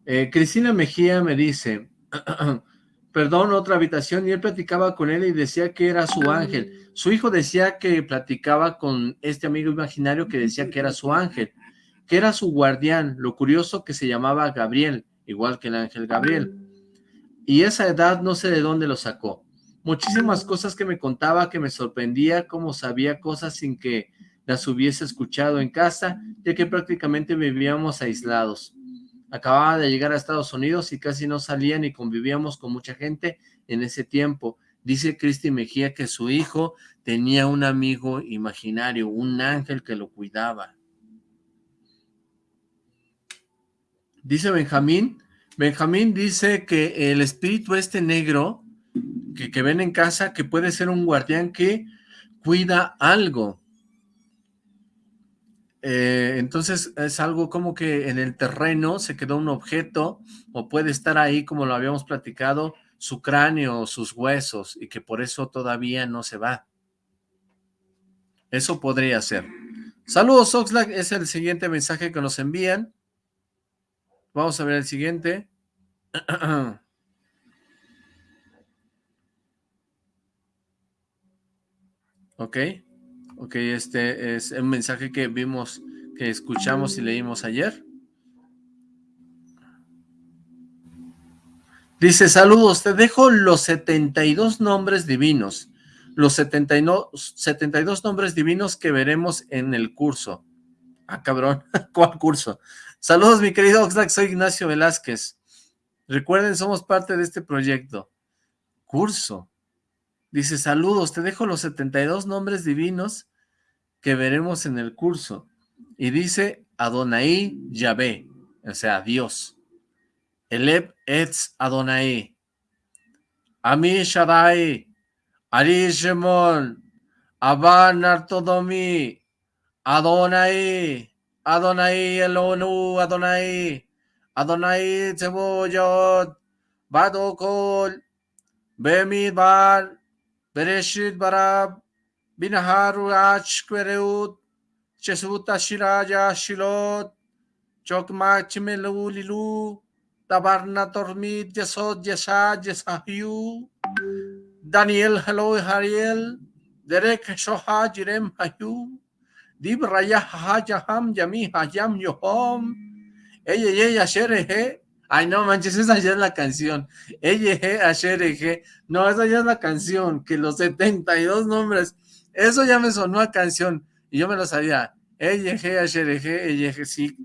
Eh, Cristina Mejía me dice, perdón, otra habitación, y él platicaba con él y decía que era su ángel. Su hijo decía que platicaba con este amigo imaginario que decía que era su ángel, que era su guardián. Lo curioso que se llamaba Gabriel, igual que el ángel Gabriel y esa edad no sé de dónde lo sacó. Muchísimas cosas que me contaba que me sorprendía, como sabía cosas sin que las hubiese escuchado en casa, ya que prácticamente vivíamos aislados. Acababa de llegar a Estados Unidos y casi no salía ni convivíamos con mucha gente en ese tiempo. Dice Cristi Mejía que su hijo tenía un amigo imaginario, un ángel que lo cuidaba. Dice Benjamín Benjamín dice que el espíritu este negro que, ven en casa, que puede ser un guardián que cuida algo. Eh, entonces es algo como que en el terreno se quedó un objeto o puede estar ahí como lo habíamos platicado, su cráneo o sus huesos y que por eso todavía no se va. Eso podría ser. Saludos Oxlack, es el siguiente mensaje que nos envían. Vamos a ver el siguiente. ok. Ok, este es un mensaje que vimos, que escuchamos y leímos ayer. Dice, saludos, te dejo los 72 nombres divinos, los 72, 72 nombres divinos que veremos en el curso. Ah, cabrón, ¿cuál curso? Saludos, mi querido Oxlack, soy Ignacio Velázquez. Recuerden, somos parte de este proyecto. Curso. Dice, saludos, te dejo los 72 nombres divinos que veremos en el curso. Y dice, Adonai Yahvé, o sea, Dios. Eleb Etz Adonai. Ami Shaddai. Ari Shemon. Aban Artodomi. Adonai. Adonai Elonu Adonai, Adonai Teboyot, Badokol, Bemidbar, Bereshit bara binaharu ach achquereut chesuta shiraja shilot chokmach melu lilu tabarna tormit jesod yesa yesahiu Daniel hello Hariel Derek shoha jirem hayu dib raya hajaham jami hayam yohom ey ey asher he Ay, no manches, esa ya es la canción. Ella, Ashereje. No, esa ya es la canción. Que los 72 nombres. Eso ya me sonó a canción. Y yo me lo sabía. Ella, Ashereje, ella, sí.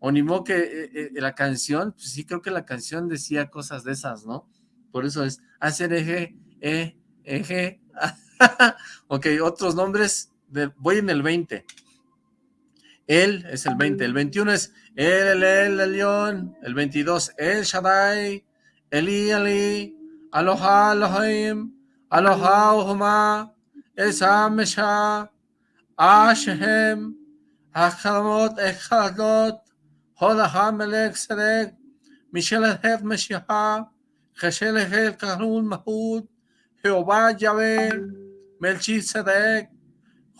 O ni modo que eh, eh, la canción, pues sí, creo que la canción decía cosas de esas, ¿no? Por eso es Ashereje, E, Eje. ok, otros nombres voy en el 20. Él es el 20, el 21 es El, El, El, León, el 22 El Shaddai, Eli, Eli, Aloha, Elohim, Aloha, Ohma, Esa, Mesha, Ashem, Achadamot, Echadot, Hodaha, Melech, Sedek, Michel, Het, Meshiach, Heshel, Het, Kahul, Mahud, Jehová, Yahvé, Melchizedek,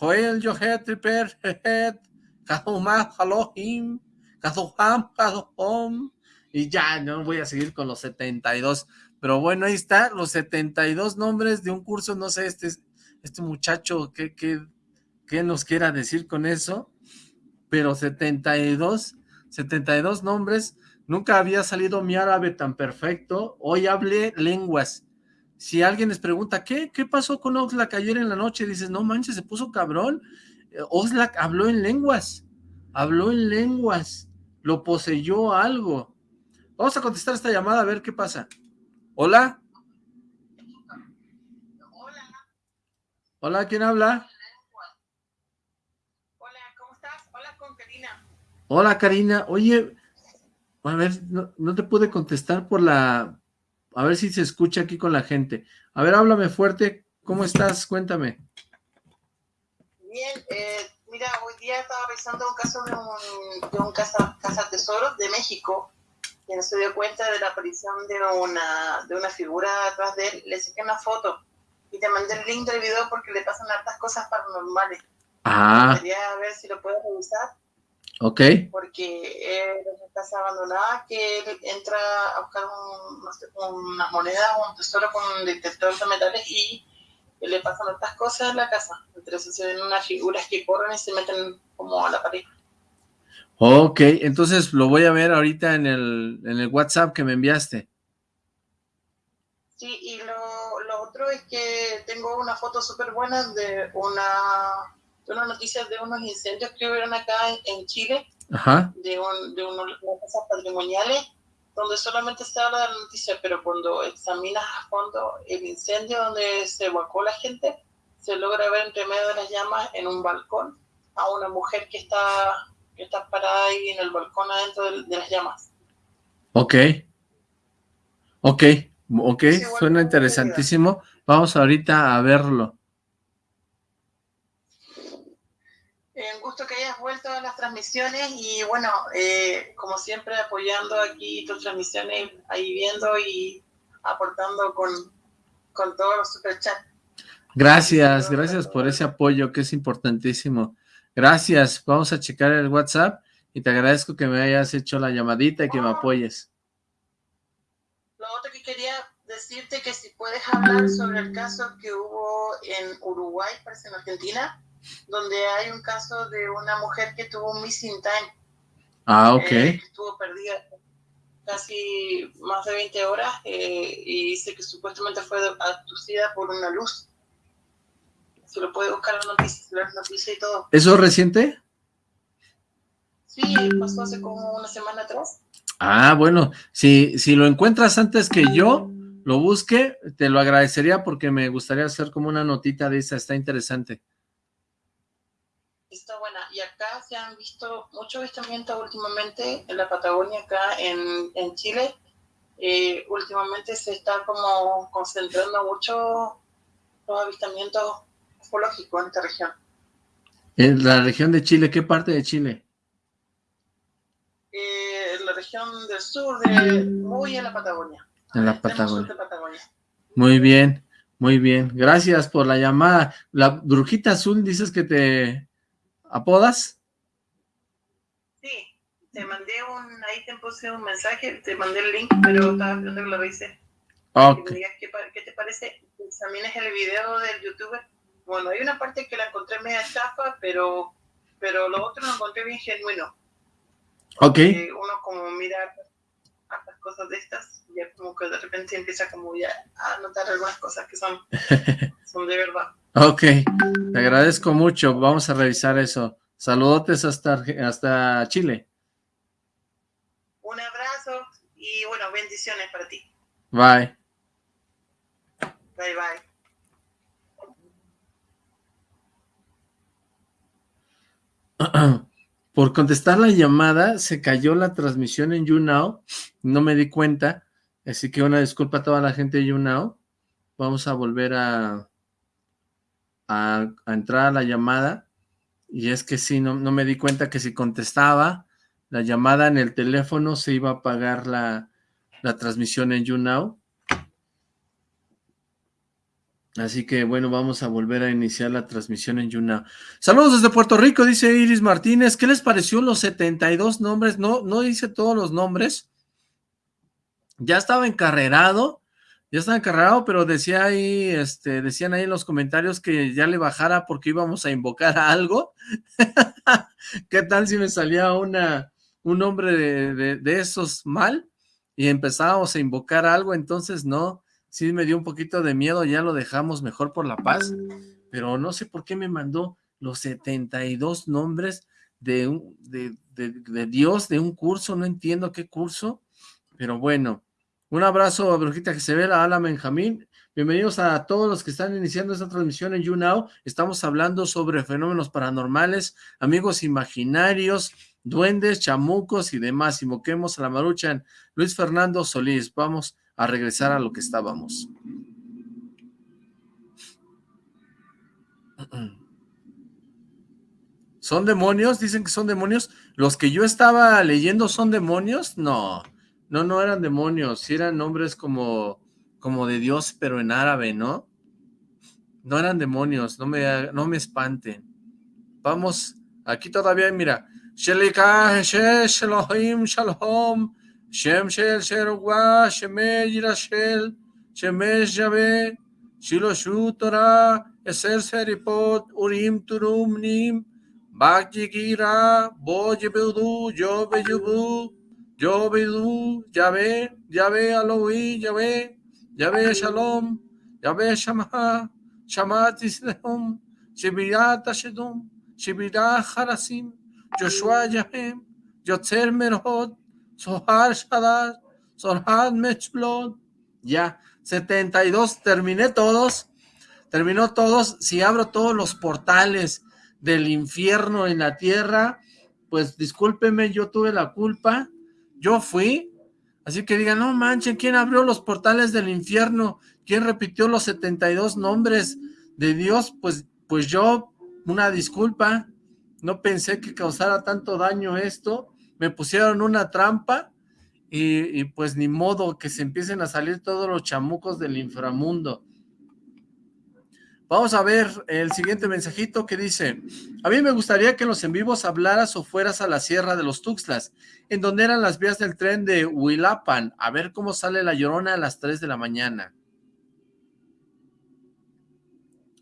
Joel, Yohet, Triper, y ya, no voy a seguir con los 72, pero bueno, ahí está, los 72 nombres de un curso, no sé, este, este muchacho, ¿qué, qué, qué nos quiera decir con eso? Pero 72, 72 nombres, nunca había salido mi árabe tan perfecto, hoy hablé lenguas, si alguien les pregunta, ¿qué, qué pasó con Oxlack ayer en la noche? Dices, no manches, se puso cabrón, Oxlack habló en lenguas, habló en lenguas, lo poseyó algo. Vamos a contestar esta llamada a ver qué pasa. ¿Hola? Hola. Hola, ¿quién habla? Hola, ¿cómo estás? Hola con Karina. Hola, Karina. Oye, a ver, no, no te pude contestar por la... A ver si se escucha aquí con la gente. A ver, háblame fuerte. ¿Cómo estás? Cuéntame. Bien, eh, mira, hoy día estaba revisando un caso de un, de un casa, casa tesoro de México, quien se dio cuenta de la aparición de una, de una figura atrás de él, le saqué una foto y te mandé el link del video porque le pasan hartas cosas paranormales. Ah. Quería ver si lo puedes revisar. Ok. Porque es una casa abandonada que él entra a buscar un, no sé, una moneda o un tesoro con un detector de metales y le pasan otras cosas en la casa. Entonces se ven unas figuras que corren y se meten como a la pared. Ok, entonces lo voy a ver ahorita en el, en el WhatsApp que me enviaste. Sí, y lo, lo otro es que tengo una foto súper buena de una, de una noticia de unos incendios que hubieron acá en, en Chile, Ajá. de, un, de unas casas patrimoniales donde solamente se habla de la noticia, pero cuando examinas a fondo el incendio donde se evacuó la gente, se logra ver entre medio de las llamas en un balcón a una mujer que está, que está parada ahí en el balcón adentro de, de las llamas. Ok. Ok, ok, Sí, suena interesantísimo. Vamos ahorita a verlo. Eh, un gusto que hayas vuelto a las transmisiones y bueno, eh, como siempre apoyando aquí tus transmisiones, ahí viendo y aportando con, con todos los superchats. Gracias, gracias por ese apoyo que es importantísimo. Gracias, vamos a checar el WhatsApp y te agradezco que me hayas hecho la llamadita y que me apoyes. Lo otro que quería decirte que si puedes hablar sobre el caso que hubo en Uruguay, parece en Argentina, donde hay un caso de una mujer que tuvo un missing time, Ah, ok. eh, que estuvo perdida casi más de 20 horas eh, y dice que supuestamente fue abducida por una luz. Se lo puede buscar en la noticia, las noticias y todo. ¿Eso es reciente? Sí, pasó hace como una semana atrás. Ah, bueno, si, si lo encuentras antes que yo lo busque, te lo agradecería porque me gustaría hacer como una notita de esa, está interesante. Está buena. Y acá se han visto muchos avistamientos últimamente en la Patagonia, acá en, en Chile. Eh, últimamente se está como concentrando mucho los avistamientos ufológicos en esta región. En la región de Chile, ¿qué parte de Chile? Eh, en la región del sur, de, muy en la Patagonia. En la Patagonia. Muy bien, muy bien. Gracias por la llamada. La brujita azul, dices que te apodas. Sí, te mandé un, ahí te puse un mensaje, te mandé el link, pero estaba esperando que lo revise. Ok, que me digas qué, qué te parece, examines el video del youtuber. Bueno, hay una parte que la encontré media estafa, pero, pero lo otro lo encontré bien genuino. ok, uno como mira estas cosas de estas, ya como que de repente empieza como ya a notar algunas cosas que son, son de verdad. Ok. Te agradezco mucho. Vamos a revisar eso. Saludotes hasta, hasta Chile. Un abrazo y bueno, bendiciones para ti. Bye. Bye bye. por contestar la llamada, se cayó la transmisión en YouNow, no me di cuenta, así que una disculpa a toda la gente de YouNow. Vamos a volver a, a, entrar a la llamada, y es que sí, no, no me di cuenta que si contestaba la llamada en el teléfono se iba a apagar la, la transmisión en YouNow. Así que bueno, vamos a volver a iniciar la transmisión en YouNow. Saludos desde Puerto Rico, dice Iris Martínez. ¿Qué les pareció los 72 nombres? No, no dice todos los nombres. Ya estaba encarrerado, ya estaba encarrerado, pero decía ahí, este, decían ahí en los comentarios que ya le bajara porque íbamos a invocar a algo. ¿Qué tal si me salía una, un nombre de, de esos mal? Y empezábamos a invocar algo, entonces no, sí me dio un poquito de miedo, ya lo dejamos mejor por la paz, pero no sé por qué me mandó los 72 nombres de, un, de, Dios, de un curso, no entiendo qué curso, pero bueno, un abrazo a Brujita ve, a Ala Benjamín, bienvenidos a todos los que están iniciando esta transmisión en YouNow, estamos hablando sobre fenómenos paranormales, amigos imaginarios, duendes, chamucos y demás, invoquemos a la maruchan, Luis Fernando Solís, vamos a regresar a lo que estábamos. ¿Son demonios? Dicen que son demonios. ¿Los que yo estaba leyendo son demonios? No, no, no eran demonios, eran nombres como, como de Dios, pero en árabe, ¿no? No eran demonios, no me, no me espanten. Vamos, aquí todavía, mira. Shalom, Shalom, Shem Shel Sherogwa, Shemesh Yirashel, Shemesh Yahweh, Shiloshu Torah, Eser Seripot, Urim Turum Nim, Bhakti Gira, Bo Yebudu, Yobe Yubu, yo, Bidú, Yahvé, Yahvé, Aloí, Yahvé, Yahvé, Shalom, Yahvé, Shamaha, Shamat Islehom, Shibirat Ashedom, Shibirat Harasim, Joshua Yahem, Yotzer Merhot, Sohar Shadar, Sohar Mechlot. Ya, 72, terminé todos, terminó todos. Si abro todos los portales del infierno en la tierra, pues discúlpeme, yo tuve la culpa yo fui. Así que digan, no manchen, ¿quién abrió los portales del infierno? ¿Quién repitió los 72 nombres de Dios? Pues, pues yo, una disculpa. No pensé que causara tanto daño esto me pusieron una trampa y, pues ni modo que se empiecen a salir todos los chamucos del inframundo. Vamos a ver el siguiente mensajito que dice, a mí me gustaría que en los en vivos hablaras o fueras a la Sierra de los Tuxtlas, en donde eran las vías del tren de Huilapan, a ver cómo sale la llorona a las 3 de la mañana.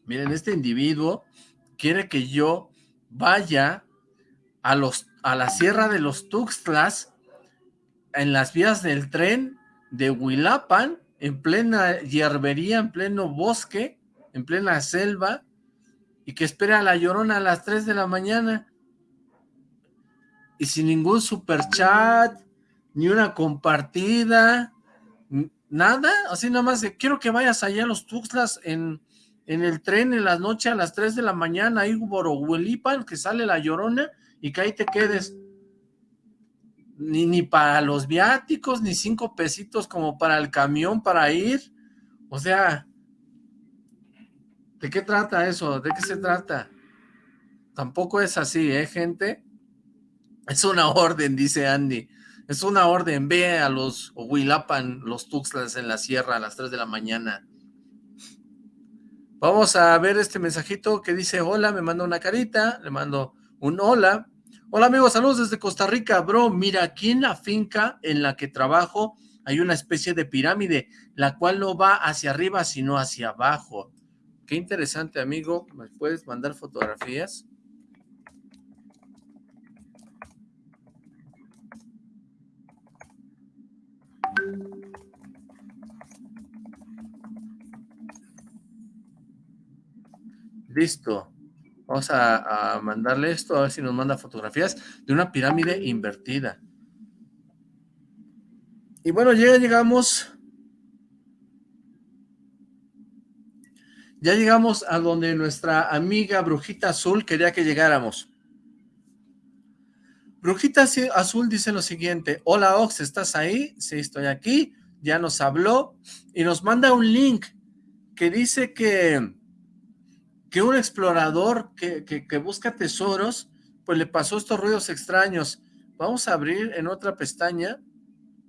Miren, este individuo quiere que yo vaya a, los, a la Sierra de los Tuxtlas, en las vías del tren de Huilapan, en plena hierbería, en pleno bosque, en plena selva, y que espera a la llorona a las 3 de la mañana, y sin ningún super chat, ni una compartida, nada, así nada más quiero que vayas allá a los Tuxtlas en, en el tren en la noche a las 3 de la mañana, ahí por Huilipan, que sale la llorona, y que ahí te quedes. Ni, ni para los viáticos, ni cinco pesitos como para el camión para ir. O sea, ¿de qué trata eso? ¿De qué se trata? Tampoco es así, ¿eh, gente? Es una orden, dice Andy. Es una orden, ve a los Huilapan, los Tuxtlas en la sierra a las 3 de la mañana. Vamos a ver este mensajito que dice, hola, me manda una carita, le mando un hola. Hola amigos, saludos desde Costa Rica, bro. Mira, aquí en la finca en la que trabajo hay una especie de pirámide, la cual no va hacia arriba, sino hacia abajo. Qué interesante, amigo. ¿Me puedes mandar fotografías? Listo. Vamos a, mandarle esto, a ver si nos manda fotografías de una pirámide invertida. Y bueno, ya llegamos... Ya llegamos a donde nuestra amiga Brujita Azul quería que llegáramos. Brujita Azul dice lo siguiente, hola Ox, ¿estás ahí? Sí, estoy aquí, ya nos habló y nos manda un link que dice que, que un explorador que, que busca tesoros, pues le pasó estos ruidos extraños. Vamos a abrir en otra pestaña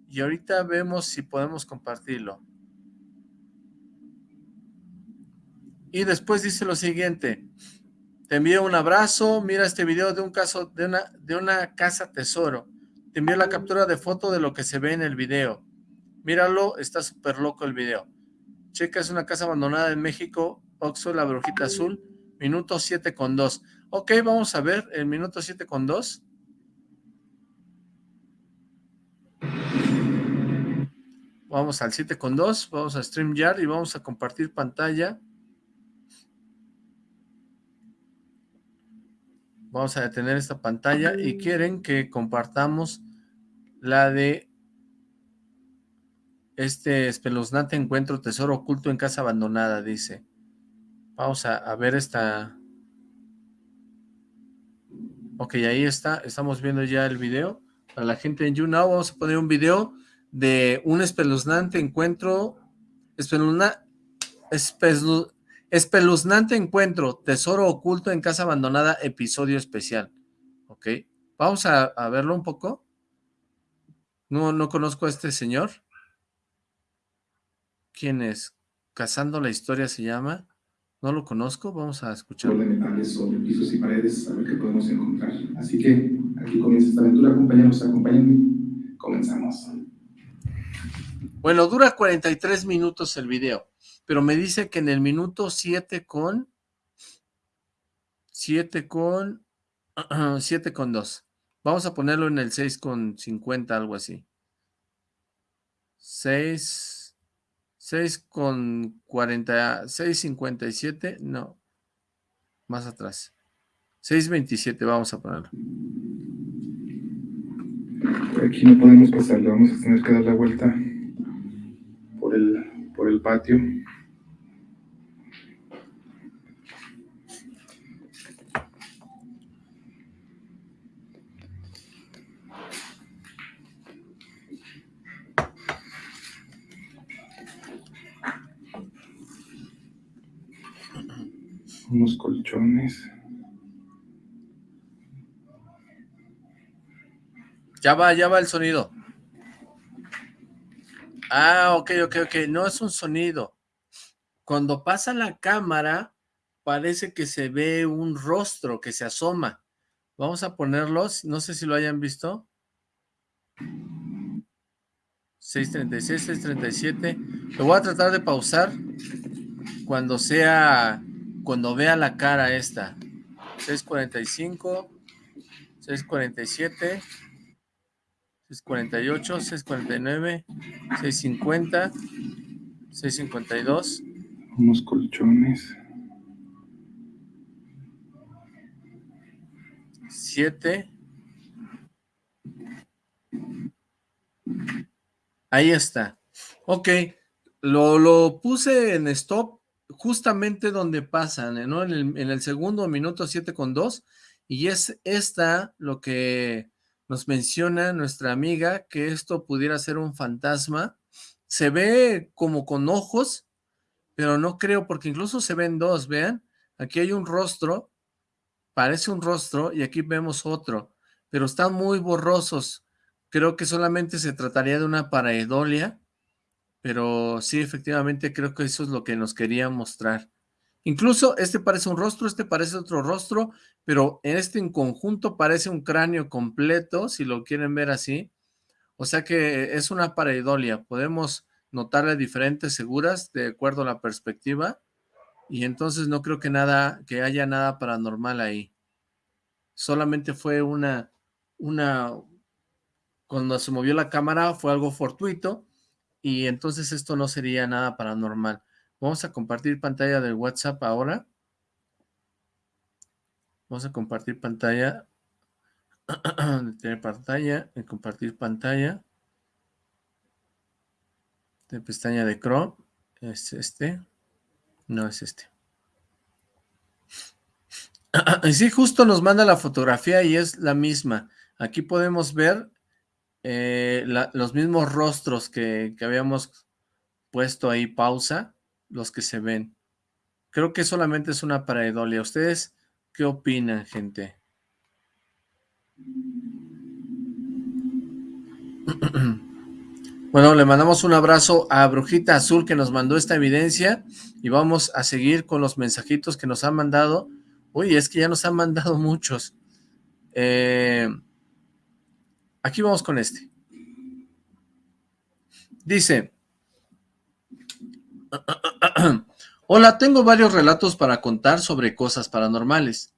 y ahorita vemos si podemos compartirlo. Y después dice lo siguiente, te envío un abrazo, mira este video de un caso, de una, de una casa tesoro. Te envío la captura de foto de lo que se ve en el video. Míralo, está súper loco el video. Checa, es una casa abandonada en México, Oxo, la brujita azul, minuto 7 con 2. Ok, vamos a ver el minuto 7 con 2. Vamos al 7 con 2, vamos a StreamYard y vamos a compartir pantalla. Vamos a detener esta pantalla y quieren que compartamos la de este espeluznante encuentro tesoro oculto en casa abandonada, dice. Vamos a, ver esta... Ok, ahí está, estamos viendo ya el video. Para la gente en YouNow vamos a poner un video de un espeluznante encuentro, espeluzna, Espeluznante encuentro, tesoro oculto en casa abandonada, episodio especial. Ok, vamos a, verlo un poco. No, no conozco a este señor. ¿Quién es? Cazando la historia se llama. No lo conozco, vamos a escuchar. de metales sobre pisos y paredes, a ver qué podemos encontrar. Así que aquí comienza esta aventura, acompáñanos, acompáñenme. Comenzamos. Bueno, dura 43 minutos el video pero me dice que en el minuto 7 con 7 con 7 con 2. Vamos a ponerlo en el 6 con 50, algo así. 6 6 con 40, 6.57, no, más atrás. 6.27 vamos a ponerlo. Aquí no podemos pasarle, vamos a tener que dar la vuelta por el, por el patio. unos colchones. Ya va, ya va el sonido. Ah, ok, ok, ok. No es un sonido. Cuando pasa la cámara, parece que se ve un rostro que se asoma. Vamos a ponerlos, no sé si lo hayan visto. 636, 637. Lo voy a tratar de pausar cuando sea cuando vea la cara esta, 645, 647, 648, 649, 650, 652. Unos colchones. 7. Ahí está. Ok, lo, lo puse en stop justamente donde pasan, ¿no? En el, segundo minuto 7 con 2, y es esta lo que nos menciona nuestra amiga, que esto pudiera ser un fantasma. Se ve como con ojos, pero no creo, porque incluso se ven dos, vean, aquí hay un rostro, parece un rostro, y aquí vemos otro, pero están muy borrosos. Creo que solamente se trataría de una paraedolia, pero sí, efectivamente creo que eso es lo que nos quería mostrar. Incluso este parece un rostro, este parece otro rostro, pero en este en conjunto parece un cráneo completo, si lo quieren ver así. O sea que es una pareidolia, podemos notarle diferentes seguras de acuerdo a la perspectiva, y entonces no creo que nada, que haya nada paranormal ahí. Solamente fue una, una, cuando se movió la cámara fue algo fortuito, y entonces esto no sería nada paranormal. Vamos a compartir pantalla del WhatsApp ahora. Vamos a compartir pantalla. Tener pantalla, en compartir pantalla. De pestaña de Chrome. Es este. No es este. Sí, justo nos manda la fotografía y es la misma. Aquí podemos ver eh, los mismos rostros que, que habíamos puesto ahí pausa, los que se ven. Creo que solamente es una pareidolia. ¿Ustedes qué opinan, gente? Bueno, le mandamos un abrazo a Brujita Azul que nos mandó esta evidencia y vamos a seguir con los mensajitos que nos han mandado. Uy, es que ya nos han mandado muchos. Eh, aquí vamos con este. Dice, Hola, tengo varios relatos para contar sobre cosas paranormales.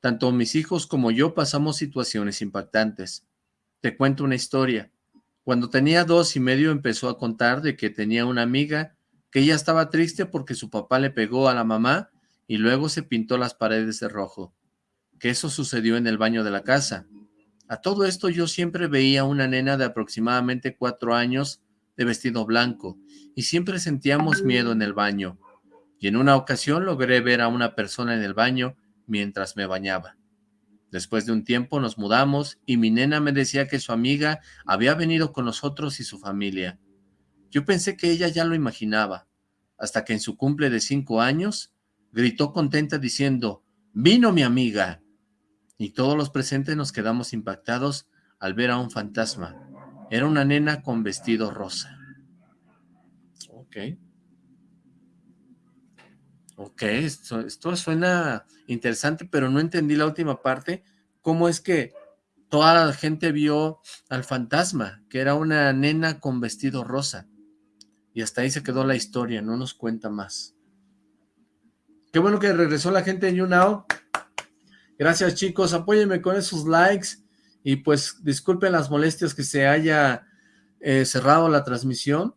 Tanto mis hijos como yo pasamos situaciones impactantes. Te cuento una historia. Cuando tenía dos y medio empezó a contar de que tenía una amiga que ella estaba triste porque su papá le pegó a la mamá y luego se pintó las paredes de rojo. Que eso sucedió en el baño de la casa. A todo esto yo siempre veía una nena de aproximadamente cuatro años de vestido blanco y siempre sentíamos miedo en el baño. Y en una ocasión logré ver a una persona en el baño mientras me bañaba. Después de un tiempo nos mudamos y mi nena me decía que su amiga había venido con nosotros y su familia. Yo pensé que ella ya lo imaginaba, hasta que en su cumple de cinco años gritó contenta diciendo, ¡Vino mi amiga! Y todos los presentes nos quedamos impactados al ver a un fantasma. Era una nena con vestido rosa. Ok. Ok, esto, suena interesante, pero no entendí la última parte. ¿Cómo es que toda la gente vio al fantasma, que era una nena con vestido rosa? Y hasta ahí se quedó la historia, no nos cuenta más. Qué bueno que regresó la gente de YouNow. Gracias chicos, apóyenme con esos likes y pues disculpen las molestias que se haya eh, cerrado la transmisión,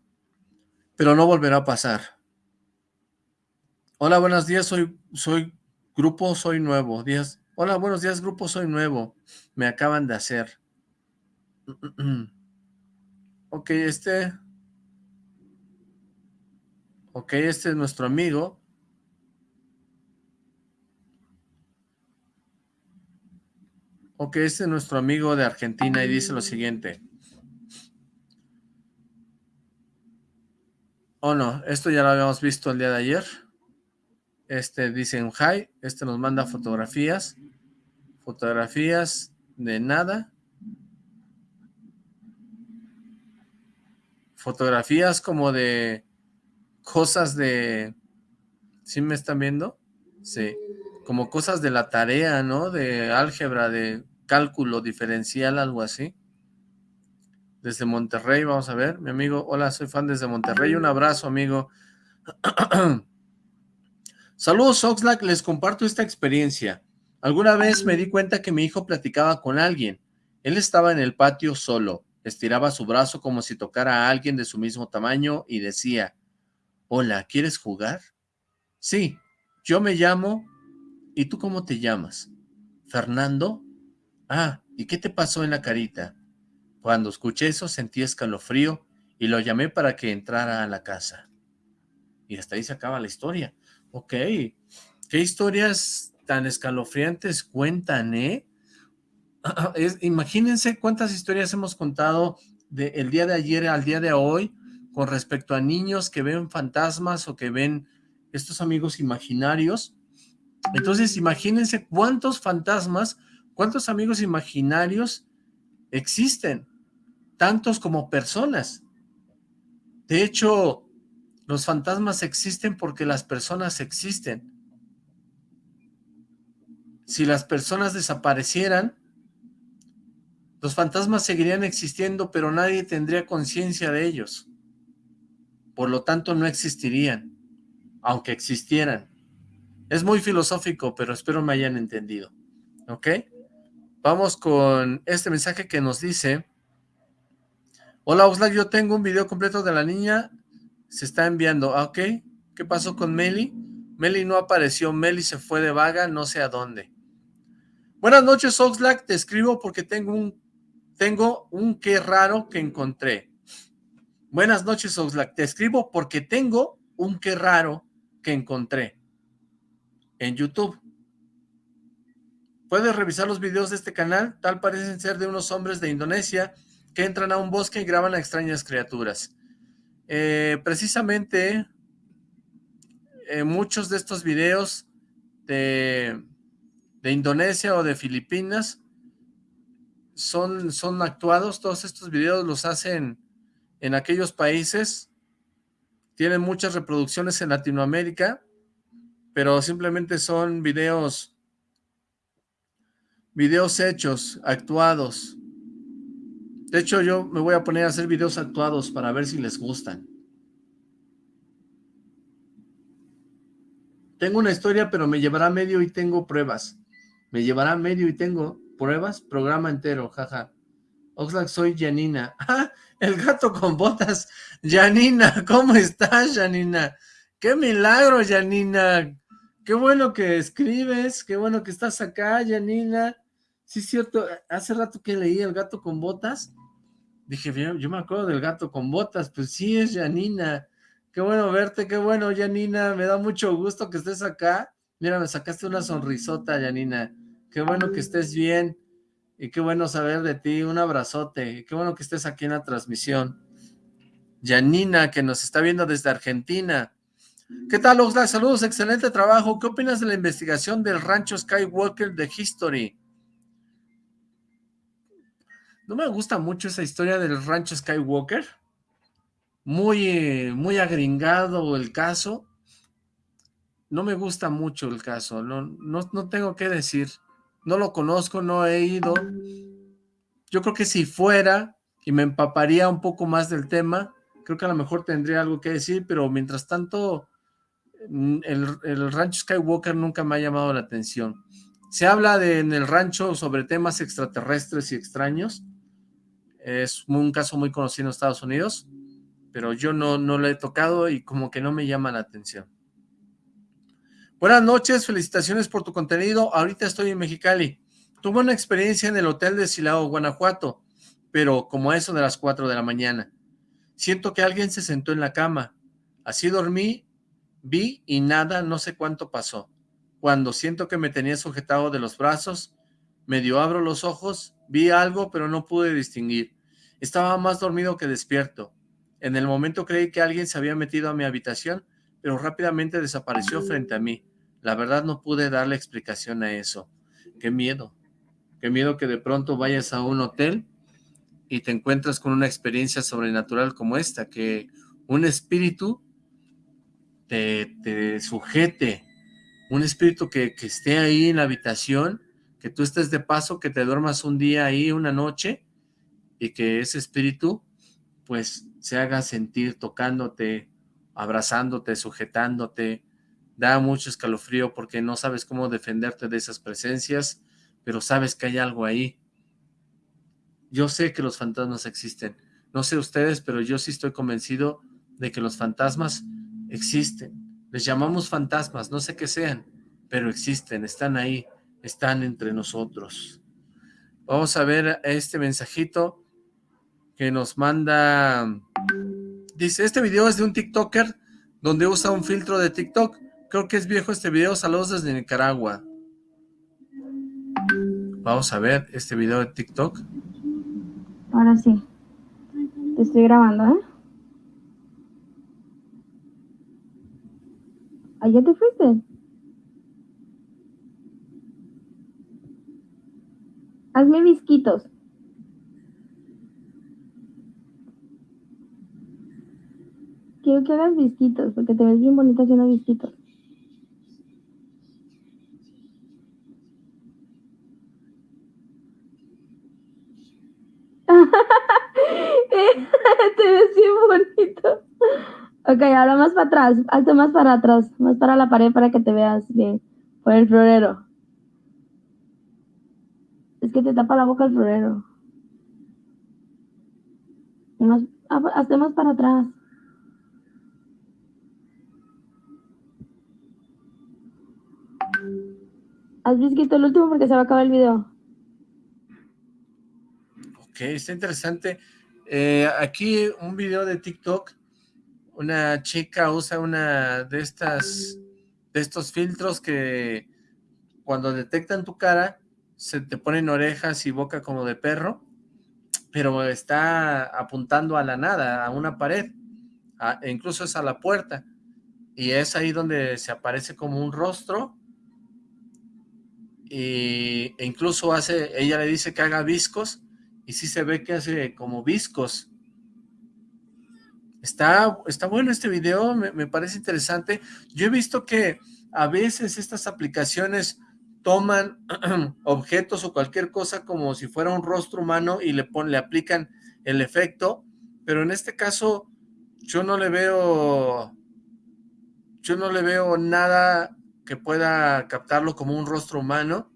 pero no volverá a pasar. Hola, buenos días, soy, soy grupo, soy nuevo. Días. Hola, buenos días, grupo, soy nuevo. Me acaban de hacer. ok, este... Ok, este es nuestro amigo. Ok, este es nuestro amigo de Argentina y dice lo siguiente. Oh no, esto ya lo habíamos visto el día de ayer. Este dice en hi, este nos manda fotografías, fotografías de nada, fotografías como de cosas de, ¿sí me están viendo? Sí, como cosas de la tarea, ¿no? De álgebra, de cálculo diferencial, algo así. Desde Monterrey, vamos a ver, mi amigo, hola, soy fan desde Monterrey, un abrazo, amigo. Saludos Oxlack, les comparto esta experiencia. Alguna vez me di cuenta que mi hijo platicaba con alguien. Él estaba en el patio solo, estiraba su brazo como si tocara a alguien de su mismo tamaño y decía, Hola, ¿quieres jugar? Sí, yo me llamo... ¿Y tú cómo te llamas? ¿Fernando? Ah, ¿y qué te pasó en la carita? Cuando escuché eso sentí escalofrío y lo llamé para que entrara a la casa. Y hasta ahí se acaba la historia. Ok, qué historias tan escalofriantes cuentan, ¿eh? imagínense cuántas historias hemos contado del día de ayer al día de hoy con respecto a niños que ven fantasmas o que ven estos amigos imaginarios. Entonces, imagínense cuántos fantasmas, cuántos amigos imaginarios existen, tantos como personas. De hecho, los fantasmas existen porque las personas existen. Si las personas desaparecieran, los fantasmas seguirían existiendo, pero nadie tendría conciencia de ellos. Por lo tanto, no existirían, aunque existieran. Es muy filosófico, pero espero me hayan entendido. ¿Ok? Vamos con este mensaje que nos dice... Hola Oxlack, yo tengo un video completo de la niña se está enviando. Ah, ok. ¿Qué pasó con Meli? Meli no apareció. Meli se fue de vaga, no sé a dónde. Buenas noches, Oxlack. Te escribo porque tengo un, tengo un qué raro que encontré. Buenas noches, Oxlack. Te escribo porque tengo un qué raro que encontré en YouTube. Puedes revisar los videos de este canal, tal parecen ser de unos hombres de Indonesia que entran a un bosque y graban a extrañas criaturas. Eh, precisamente, eh, muchos de estos videos de, de, Indonesia o de Filipinas son, son actuados, todos estos videos los hacen en aquellos países, tienen muchas reproducciones en Latinoamérica, pero simplemente son videos, videos hechos, actuados. De hecho, yo me voy a poner a hacer videos actuados para ver si les gustan. Tengo una historia, pero me llevará medio y tengo pruebas. Me llevará medio y tengo pruebas, programa entero, jaja. Oxlack, soy Janina. ¡Ah! El gato con botas. Janina, ¿cómo estás, Janina? ¡Qué milagro, Janina! Qué bueno que escribes, qué bueno que estás acá, Janina. Sí, es cierto, hace rato que leí El gato con botas. Dije, yo me acuerdo del gato con botas, pues sí es Janina. Qué bueno verte, qué bueno, Janina. Me da mucho gusto que estés acá. Mira, me sacaste una sonrisota, Janina. Qué bueno que estés bien. Y qué bueno saber de ti. Un abrazote. Qué bueno que estés aquí en la transmisión. Janina, que nos está viendo desde Argentina. ¿Qué tal, Oxlack? Saludos, excelente trabajo. ¿Qué opinas de la investigación del rancho Skywalker de History? No me gusta mucho esa historia del rancho Skywalker. Muy, muy agringado el caso. No me gusta mucho el caso. No, no, no tengo que decir. No lo conozco, no he ido. Yo creo que si fuera y me empaparía un poco más del tema, creo que a lo mejor tendría algo que decir, pero mientras tanto Mm, el, rancho Skywalker nunca me ha llamado la atención. Se habla de, en el rancho sobre temas extraterrestres y extraños. Es un caso muy conocido en Estados Unidos, pero yo no, no lo he tocado y como que no me llama la atención. Buenas noches, felicitaciones por tu contenido. Ahorita estoy en Mexicali. Tuve una experiencia en el hotel de Silao, Guanajuato, pero como a eso de las 4 de la mañana. Siento que alguien se sentó en la cama. Así dormí Vi y nada, no sé cuánto pasó. Cuando siento que me tenía sujetado de los brazos, medio abro los ojos, vi algo, pero no pude distinguir. Estaba más dormido que despierto. En el momento creí que alguien se había metido a mi habitación, pero rápidamente desapareció frente a mí. La verdad no pude darle explicación a eso. Qué miedo. Qué miedo que de pronto vayas a un hotel y te encuentras con una experiencia sobrenatural como esta, que un espíritu te, sujete, un espíritu que, que, esté ahí en la habitación, que tú estés de paso, que te duermas un día ahí, una noche, y que ese espíritu, pues, se haga sentir tocándote, abrazándote, sujetándote, da mucho escalofrío porque no sabes cómo defenderte de esas presencias, pero sabes que hay algo ahí. Yo sé que los fantasmas existen, no sé ustedes, pero yo sí estoy convencido de que los fantasmas existen. Les llamamos fantasmas, no sé qué sean, pero existen, están ahí, están entre nosotros. Vamos a ver este mensajito que nos manda... Dice, este video es de un TikToker donde usa un filtro de TikTok. Creo que es viejo este video. Saludos desde Nicaragua. Vamos a ver este video de TikTok. Ahora sí. Te estoy grabando, ¿eh? ¿Allá te fuiste? Hazme visquitos. Quiero que hagas visquitos, porque te ves bien bonita haciendo visquitos. te ves bien bonito. Ok, ahora más para atrás, hazte más para atrás, más para la pared para que te veas bien, por el florero. Es que te tapa la boca el florero. Más, hazte más para atrás. Haz visquito el último porque se va a acabar el video. Ok, está interesante. Eh, aquí un video de TikTok una chica usa una de estas, de estos filtros que cuando detectan tu cara, se te ponen orejas y boca como de perro, pero está apuntando a la nada, a una pared, e incluso es a la puerta, y es ahí donde se aparece como un rostro, y, e incluso hace, ella le dice que haga viscos, y sí se ve que hace como viscos. Está, está bueno este video, me, me parece interesante. Yo he visto que a veces estas aplicaciones toman objetos o cualquier cosa como si fuera un rostro humano y le, le aplican el efecto, pero en este caso yo no le veo, yo no le veo nada que pueda captarlo como un rostro humano,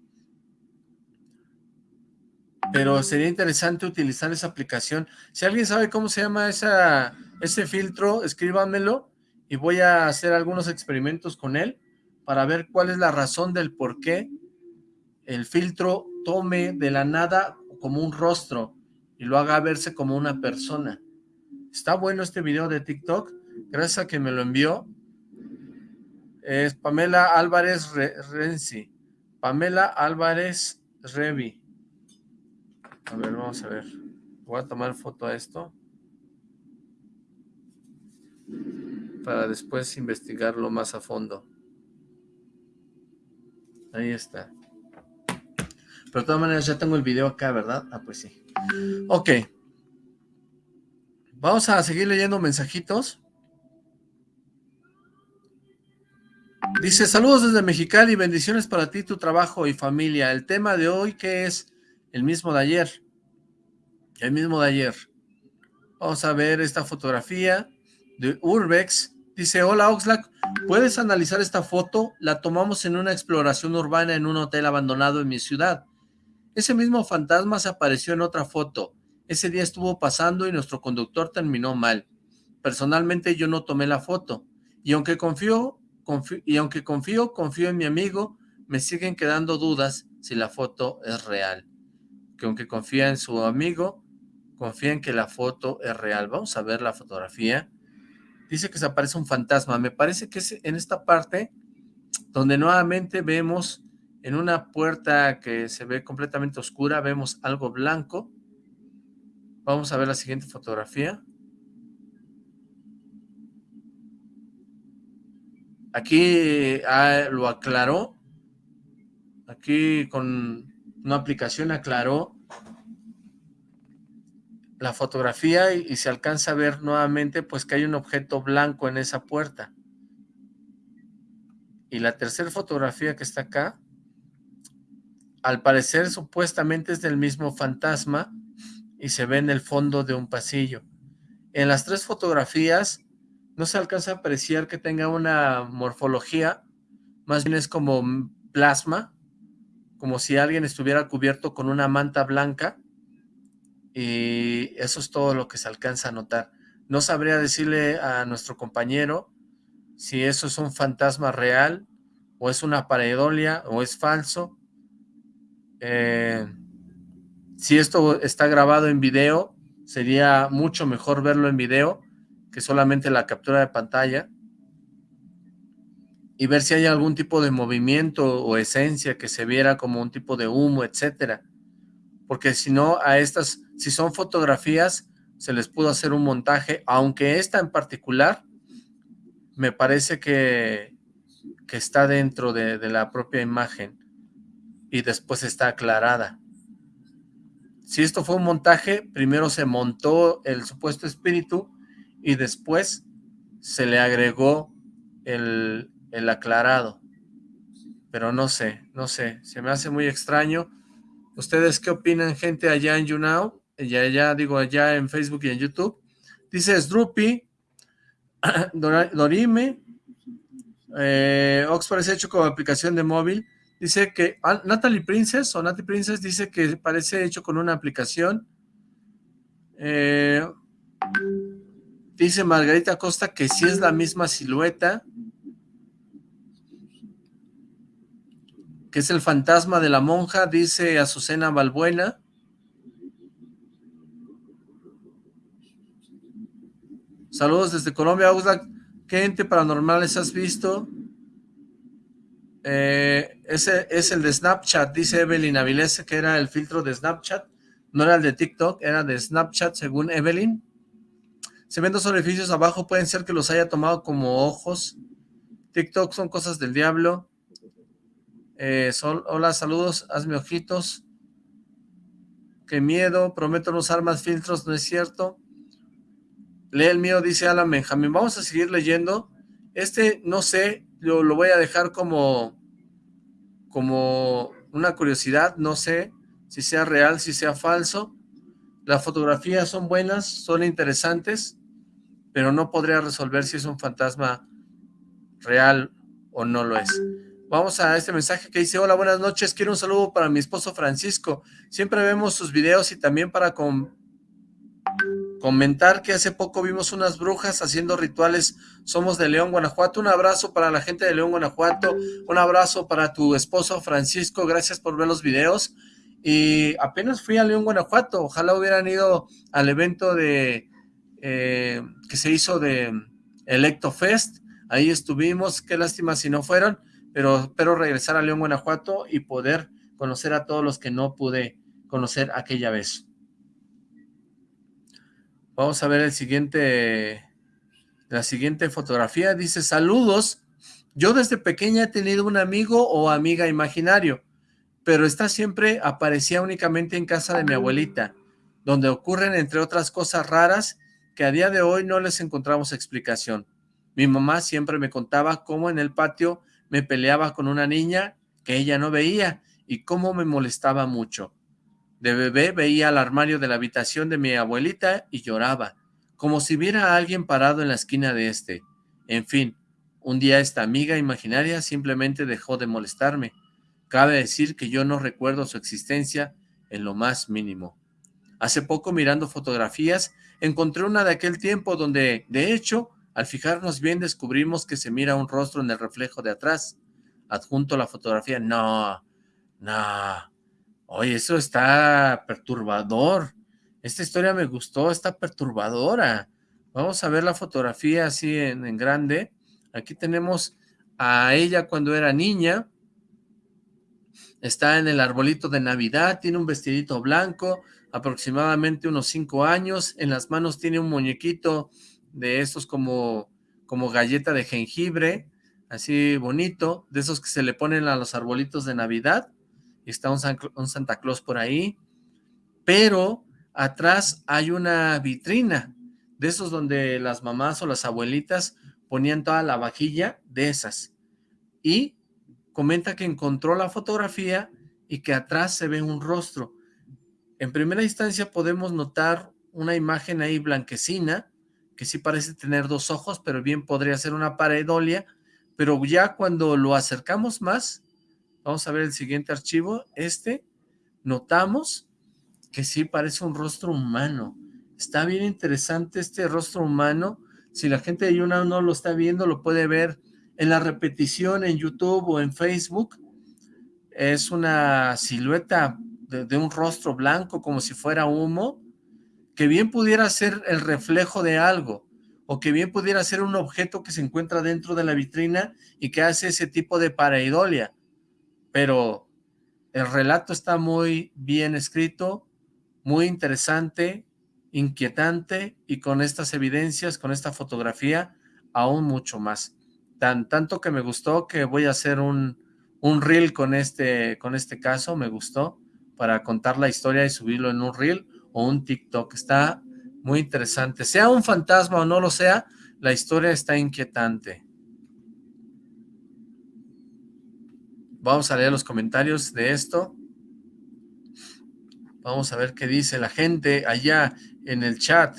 pero sería interesante utilizar esa aplicación. Si alguien sabe cómo se llama esa, ese filtro, escríbanmelo y voy a hacer algunos experimentos con él para ver cuál es la razón del por qué el filtro tome de la nada como un rostro y lo haga verse como una persona. Está bueno este video de TikTok, gracias a que me lo envió. Es Pamela Álvarez Renzi. Pamela Álvarez Revi. A ver, vamos a ver. Voy a tomar foto a esto. Para después investigarlo más a fondo. Ahí está. Pero de todas maneras ya tengo el video acá, ¿verdad? Ah, pues sí. Ok. Vamos a seguir leyendo mensajitos. Dice, saludos desde Mexicali, bendiciones para ti, tu trabajo y familia. El tema de hoy, que es el mismo de ayer. El mismo de ayer. Vamos a ver esta fotografía de Urbex. Dice, hola Oxlack, ¿puedes analizar esta foto? La tomamos en una exploración urbana en un hotel abandonado en mi ciudad. Ese mismo fantasma se apareció en otra foto. Ese día estuvo pasando y nuestro conductor terminó mal. Personalmente yo no tomé la foto. Y aunque confío, y aunque confío, confío en mi amigo, me siguen quedando dudas si la foto es real. Que aunque confía en su amigo, confía en que la foto es real. Vamos a ver la fotografía dice que se aparece un fantasma. Me parece que es en esta parte donde nuevamente vemos en una puerta que se ve completamente oscura, vemos algo blanco. Vamos a ver la siguiente fotografía. Aquí ah, lo aclaró. Aquí con una aplicación aclaró la fotografía y, se alcanza a ver nuevamente pues que hay un objeto blanco en esa puerta. Y la tercera fotografía que está acá, al parecer supuestamente es del mismo fantasma y se ve en el fondo de un pasillo. En las tres fotografías no se alcanza a apreciar que tenga una morfología, más bien es como plasma, como si alguien estuviera cubierto con una manta blanca y eso es todo lo que se alcanza a notar. No sabría decirle a nuestro compañero si eso es un fantasma real o es una pareidolia o es falso. Eh, si esto está grabado en video, sería mucho mejor verlo en video que solamente la captura de pantalla y ver si hay algún tipo de movimiento o esencia que se viera como un tipo de humo, etcétera. Porque si no, a estas, si son fotografías, se les pudo hacer un montaje, aunque esta en particular, me parece que, que está dentro de, de la propia imagen y después está aclarada. Si esto fue un montaje, primero se montó el supuesto espíritu y después se le agregó el, el aclarado. Pero no sé, no sé, se me hace muy extraño ¿Ustedes qué opinan, gente, allá en YouNow? Ya, allá, digo, allá en Facebook y en YouTube. Dice Sdrupi, Dorime, eh, Ox parece hecho como aplicación de móvil. Dice que ah, Natalie Princess o Natalie Princess dice que parece hecho con una aplicación. Eh, dice Margarita Costa que sí es la misma silueta. que es el fantasma de la monja, dice Azucena Balbuena. Saludos desde Colombia, Oxlack. ¿Qué ente paranormales has visto? Eh, ese es el de Snapchat, dice Evelyn Avilés, que era el filtro de Snapchat. No era el de TikTok, era de Snapchat, según Evelyn. Se ven dos orificios abajo, pueden ser que los haya tomado como ojos. TikTok son cosas del diablo. Eh, hola, saludos, hazme ojitos. Qué miedo, prometo no usar más filtros, ¿no es cierto? Lee el mío, dice Alan Benjamin. Vamos a seguir leyendo. Este, no sé, lo, lo voy a dejar como, como una curiosidad, no sé si sea real, si sea falso. Las fotografías son buenas, son interesantes, pero no podría resolver si es un fantasma real o no lo es. Vamos a este mensaje que dice, hola, buenas noches, quiero un saludo para mi esposo Francisco. Siempre vemos sus videos y también para comentar que hace poco vimos unas brujas haciendo rituales. Somos de León, Guanajuato. Un abrazo para la gente de León, Guanajuato. Un abrazo para tu esposo Francisco. Gracias por ver los videos. Y apenas fui a León, Guanajuato. Ojalá hubieran ido al evento de eh, que se hizo de Electo Fest. Ahí estuvimos. Qué lástima si no fueron. Pero espero regresar a León, Guanajuato y poder conocer a todos los que no pude conocer aquella vez. Vamos a ver el siguiente, la siguiente fotografía. Dice, saludos. Yo desde pequeña he tenido un amigo o amiga imaginario pero esta siempre aparecía únicamente en casa de mi abuelita, donde ocurren entre otras cosas raras que a día de hoy no les encontramos explicación. Mi mamá siempre me contaba cómo en el patio me peleaba con una niña que ella no veía y cómo me molestaba mucho. De bebé veía al armario de la habitación de mi abuelita y lloraba, como si viera a alguien parado en la esquina de este. En fin, un día esta amiga imaginaria simplemente dejó de molestarme Cabe decir que yo no recuerdo su existencia en lo más mínimo. Hace poco mirando fotografías, encontré una de aquel tiempo donde, de hecho, al fijarnos bien descubrimos que se mira un rostro en el reflejo de atrás. Adjunto la fotografía. No, no. Oye, eso está perturbador. Esta historia me gustó, está perturbadora. Vamos a ver la fotografía así en, grande. Aquí tenemos a ella cuando era niña está en el arbolito de Navidad, tiene un vestidito blanco, aproximadamente unos cinco años, en las manos tiene un muñequito de estos como, como galleta de jengibre, así bonito, de esos que se le ponen a los arbolitos de Navidad, está un, Santa Claus por ahí, pero atrás hay una vitrina, de esos donde las mamás o las abuelitas ponían toda la vajilla de esas, y comenta que encontró la fotografía y que atrás se ve un rostro. En primera instancia podemos notar una imagen ahí blanquecina, que sí parece tener dos ojos, pero bien podría ser una paredolia, pero ya cuando lo acercamos más, vamos a ver el siguiente archivo, este, notamos que sí parece un rostro humano. Está bien interesante este rostro humano. Si la gente de Yuna no lo está viendo, lo puede ver en la repetición en YouTube o en Facebook es una silueta de, un rostro blanco como si fuera humo, que bien pudiera ser el reflejo de algo, o que bien pudiera ser un objeto que se encuentra dentro de la vitrina y que hace ese tipo de pareidolia. Pero el relato está muy bien escrito, muy interesante, inquietante, y con estas evidencias, con esta fotografía, aún mucho más tan tanto que me gustó que voy a hacer un, un reel con este, con este caso, me gustó, para contar la historia y subirlo en un reel o un TikTok. Está muy interesante. Sea un fantasma o no lo sea, la historia está inquietante. Vamos a leer los comentarios de esto. Vamos a ver qué dice la gente allá en el chat.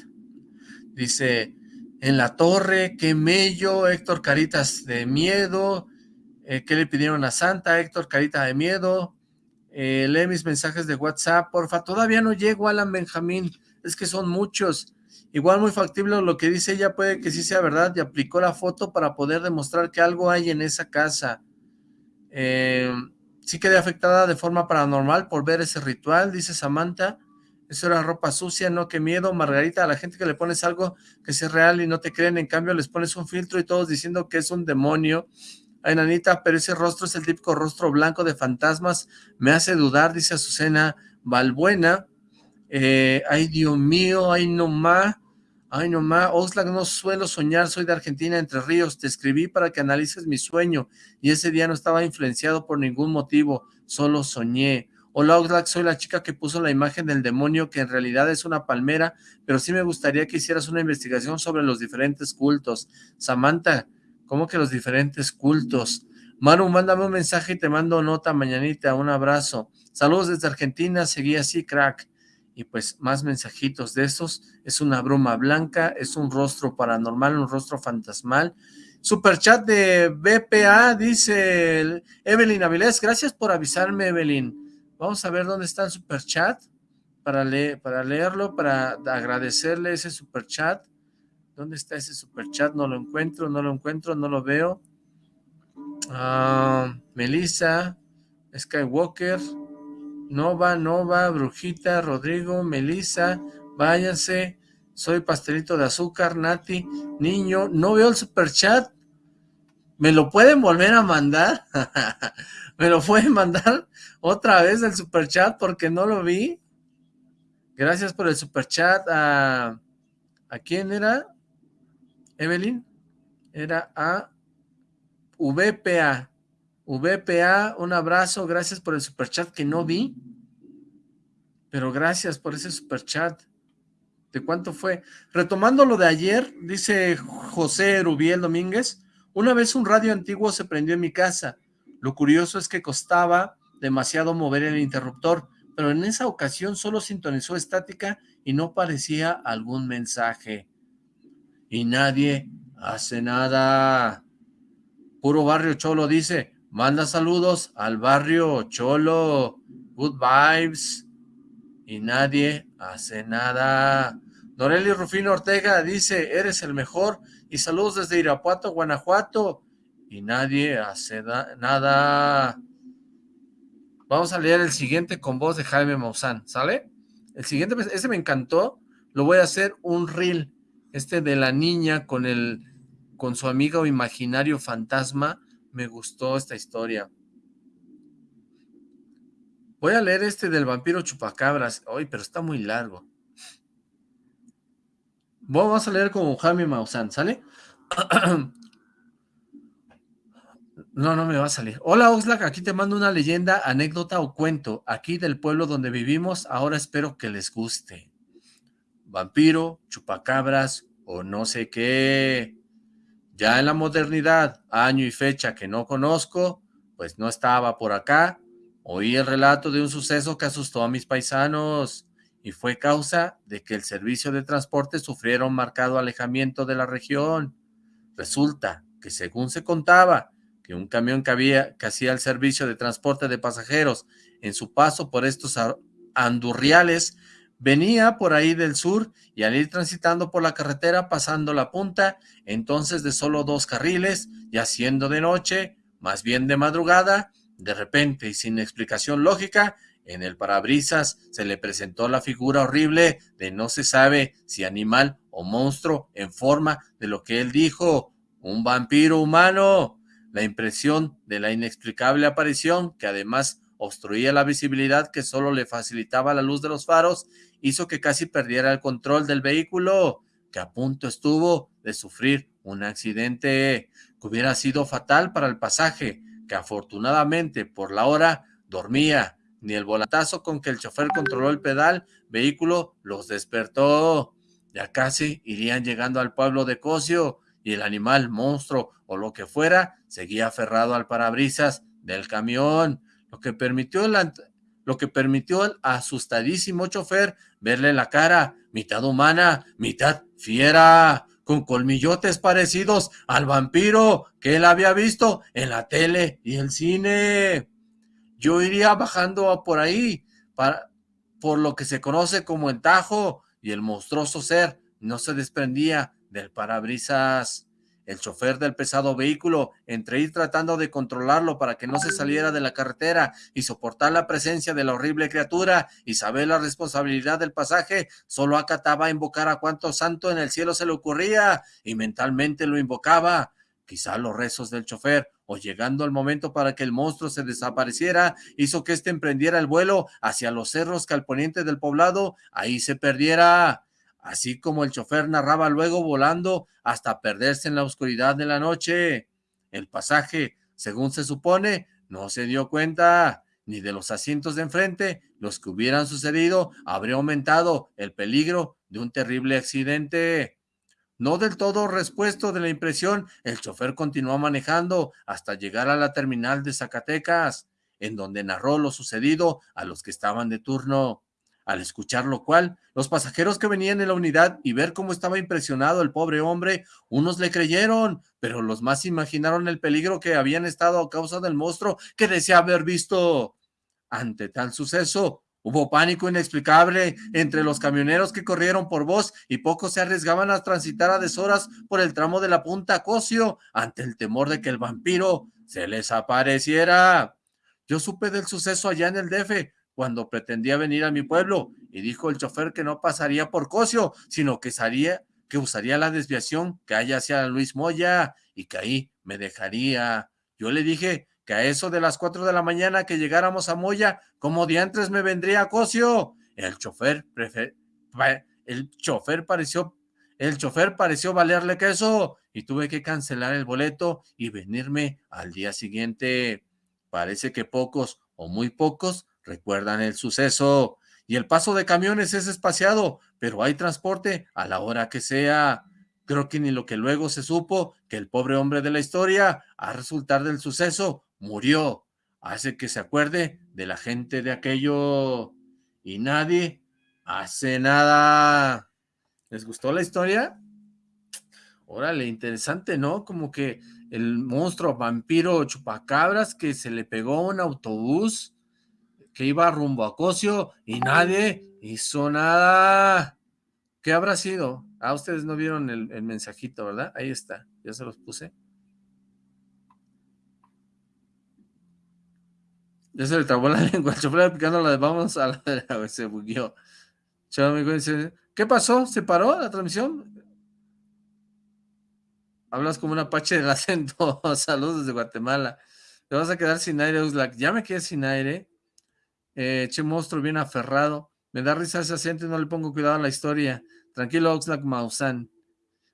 Dice, en la torre, qué mello, Héctor Caritas de miedo, eh, ¿qué le pidieron a Santa? Héctor Carita de miedo, eh, lee mis mensajes de WhatsApp, porfa, todavía no llego Alan Benjamín, es que son muchos, igual muy factible lo que dice ella puede que sí sea verdad, y aplicó la foto para poder demostrar que algo hay en esa casa, eh, sí quedé afectada de forma paranormal por ver ese ritual, dice Samantha, eso era ropa sucia, no, qué miedo, Margarita, a la gente que le pones algo que sea real y no te creen, en cambio les pones un filtro y todos diciendo que es un demonio. Ay, nanita, pero ese rostro es el típico rostro blanco de fantasmas. Me hace dudar, dice Azucena Valbuena. Eh, ay, Dios mío, ay, no más. Ay, no más. Oxlack, no suelo soñar, soy de Argentina, Entre Ríos. Te escribí para que analices mi sueño y ese día no estaba influenciado por ningún motivo, solo soñé. Hola Oxlack, soy la chica que puso la imagen del demonio que en realidad es una palmera, pero sí me gustaría que hicieras una investigación sobre los diferentes cultos. Samantha, ¿cómo que los diferentes cultos? Manu, mándame un mensaje y te mando nota mañanita, un abrazo. Saludos desde Argentina, seguí así, crack. Y pues más mensajitos de esos. Es una broma blanca, es un rostro paranormal, un rostro fantasmal. Superchat de BPA, dice Evelyn Avilés. Gracias por avisarme, Evelyn. Vamos a ver dónde está el super chat para, para leerlo, para agradecerle ese super chat. ¿Dónde está ese super chat? No lo encuentro, no lo encuentro, no lo veo. Ah, Melissa, Skywalker, Nova, Nova, Brujita, Rodrigo, Melissa, váyanse. Soy pastelito de azúcar, Nati, niño. No veo el super chat. ¿Me lo pueden volver a mandar? ¿Me lo pueden mandar otra vez el superchat porque no lo vi? Gracias por el superchat a... ¿A quién era? ¿Evelyn? Era a VPA. VPA, un abrazo, gracias por el superchat que no vi. Pero gracias por ese superchat. ¿De cuánto fue? Retomando lo de ayer, dice José Rubiel Domínguez, una vez un radio antiguo se prendió en mi casa. Lo curioso es que costaba demasiado mover el interruptor, pero en esa ocasión solo sintonizó estática y no parecía algún mensaje. Y nadie hace nada. Puro Barrio Cholo dice, manda saludos al Barrio Cholo, good vibes. Y nadie hace nada. Noreli Rufino Ortega dice, eres el mejor. Y saludos desde Irapuato, Guanajuato y nadie hace nada. Vamos a leer el siguiente con voz de Jaime Maussan, ¿sale? El siguiente, este me encantó, lo voy a hacer un reel, este de la niña con el, con su amigo imaginario fantasma, me gustó esta historia. Voy a leer este del vampiro chupacabras, hoy, pero está muy largo. Vamos a leer con Jaime Maussan, ¿sale? No, no me va a salir. Hola Oxlack, aquí te mando una leyenda, anécdota o cuento, aquí del pueblo donde vivimos, ahora espero que les guste. Vampiro, chupacabras o no sé qué. Ya en la modernidad, año y fecha que no conozco, pues no estaba por acá, oí el relato de un suceso que asustó a mis paisanos y fue causa de que el servicio de transporte sufriera un marcado alejamiento de la región. Resulta que según se contaba, que un camión que, había, que hacía el servicio de transporte de pasajeros en su paso por estos andurriales, venía por ahí del sur y al ir transitando por la carretera pasando la punta, entonces de solo dos carriles, y haciendo de noche, más bien de madrugada, de repente y sin explicación lógica, en el parabrisas se le presentó la figura horrible de no se sabe si animal o monstruo en forma de lo que él dijo, un vampiro humano. La impresión de la inexplicable aparición, que además obstruía la visibilidad que solo le facilitaba la luz de los faros, hizo que casi perdiera el control del vehículo, que a punto estuvo de sufrir un accidente que hubiera sido fatal para el pasaje, que afortunadamente por la hora dormía, ni el volantazo con que el chofer controló el pedal, vehículo los despertó. Ya casi irían llegando al pueblo de Cosio, y el animal, monstruo o lo que fuera, seguía aferrado al parabrisas del camión, lo que permitió el, lo que permitió al asustadísimo chofer verle la cara, mitad humana, mitad fiera, con colmillotes parecidos al vampiro que él había visto en la tele y el cine. Yo iría bajando por ahí, para, por lo que se conoce como el Tajo, y el monstruoso ser no se desprendía del parabrisas. El chofer del pesado vehículo, entre ir tratando de controlarlo para que no se saliera de la carretera y soportar la presencia de la horrible criatura y saber la responsabilidad del pasaje, solo acataba invocar a cuanto santo en el cielo se le ocurría y mentalmente lo invocaba. Quizá los rezos del chofer o llegando el momento para que el monstruo se desapareciera, hizo que éste emprendiera el vuelo hacia los cerros que al poniente del poblado ahí se perdiera. Así como el chofer narraba luego volando hasta perderse en la oscuridad de la noche. El pasaje, según se supone, no se dio cuenta ni de los asientos de enfrente, los que hubieran sucedido, habría aumentado el peligro de un terrible accidente. No del todo respuesto de la impresión, el chofer continuó manejando hasta llegar a la terminal de Zacatecas, en donde narró lo sucedido a los que estaban de turno. Al escuchar lo cual, los pasajeros que venían en la unidad y ver cómo estaba impresionado el pobre hombre, unos le creyeron, pero los más imaginaron el peligro que habían estado a causa del monstruo que decía haber visto. Ante tal suceso, hubo pánico inexplicable entre los camioneros que corrieron por voz y pocos se arriesgaban a transitar a deshoras por el tramo de la Punta Cosio ante el temor de que el vampiro se les apareciera. Yo supe del suceso allá en el DF cuando pretendía venir a mi pueblo y dijo el chofer que no pasaría por Cosio, sino que, que usaría la desviación que hay hacia Luis Moya y que ahí me dejaría. Yo le dije que a eso de las cuatro de la mañana que llegáramos a Moya, como diantres me vendría a Cosio. El chofer, el chofer pareció, el chofer pareció valerle queso y tuve que cancelar el boleto y venirme al día siguiente. Parece que pocos o muy pocos recuerdan el suceso y el paso de camiones es espaciado, pero hay transporte a la hora que sea. Creo que ni lo que luego se supo que el pobre hombre de la historia, a resultar del suceso, murió. Hace que se acuerde de la gente de aquello y nadie hace nada. ¿Les gustó la historia? Órale, interesante, ¿no? Como que el monstruo vampiro chupacabras que se le pegó a un autobús que iba rumbo a Cosio y nadie hizo nada. ¿Qué habrá sido? Ah, ustedes no vieron el, el mensajito, ¿verdad? Ahí está, ya se los puse. Ya se le trabó la lengua, el chofer picando la de vamos a la se bugueó. ¿qué pasó? ¿Se paró la transmisión? Hablas como un apache del acento. Saludos desde Guatemala. Te vas a quedar sin aire, Uslak. Ya me quedé sin aire. Eh, che monstruo bien aferrado. Me da risa ese acento y no le pongo cuidado a la historia. Tranquilo, Oxlack Mausan.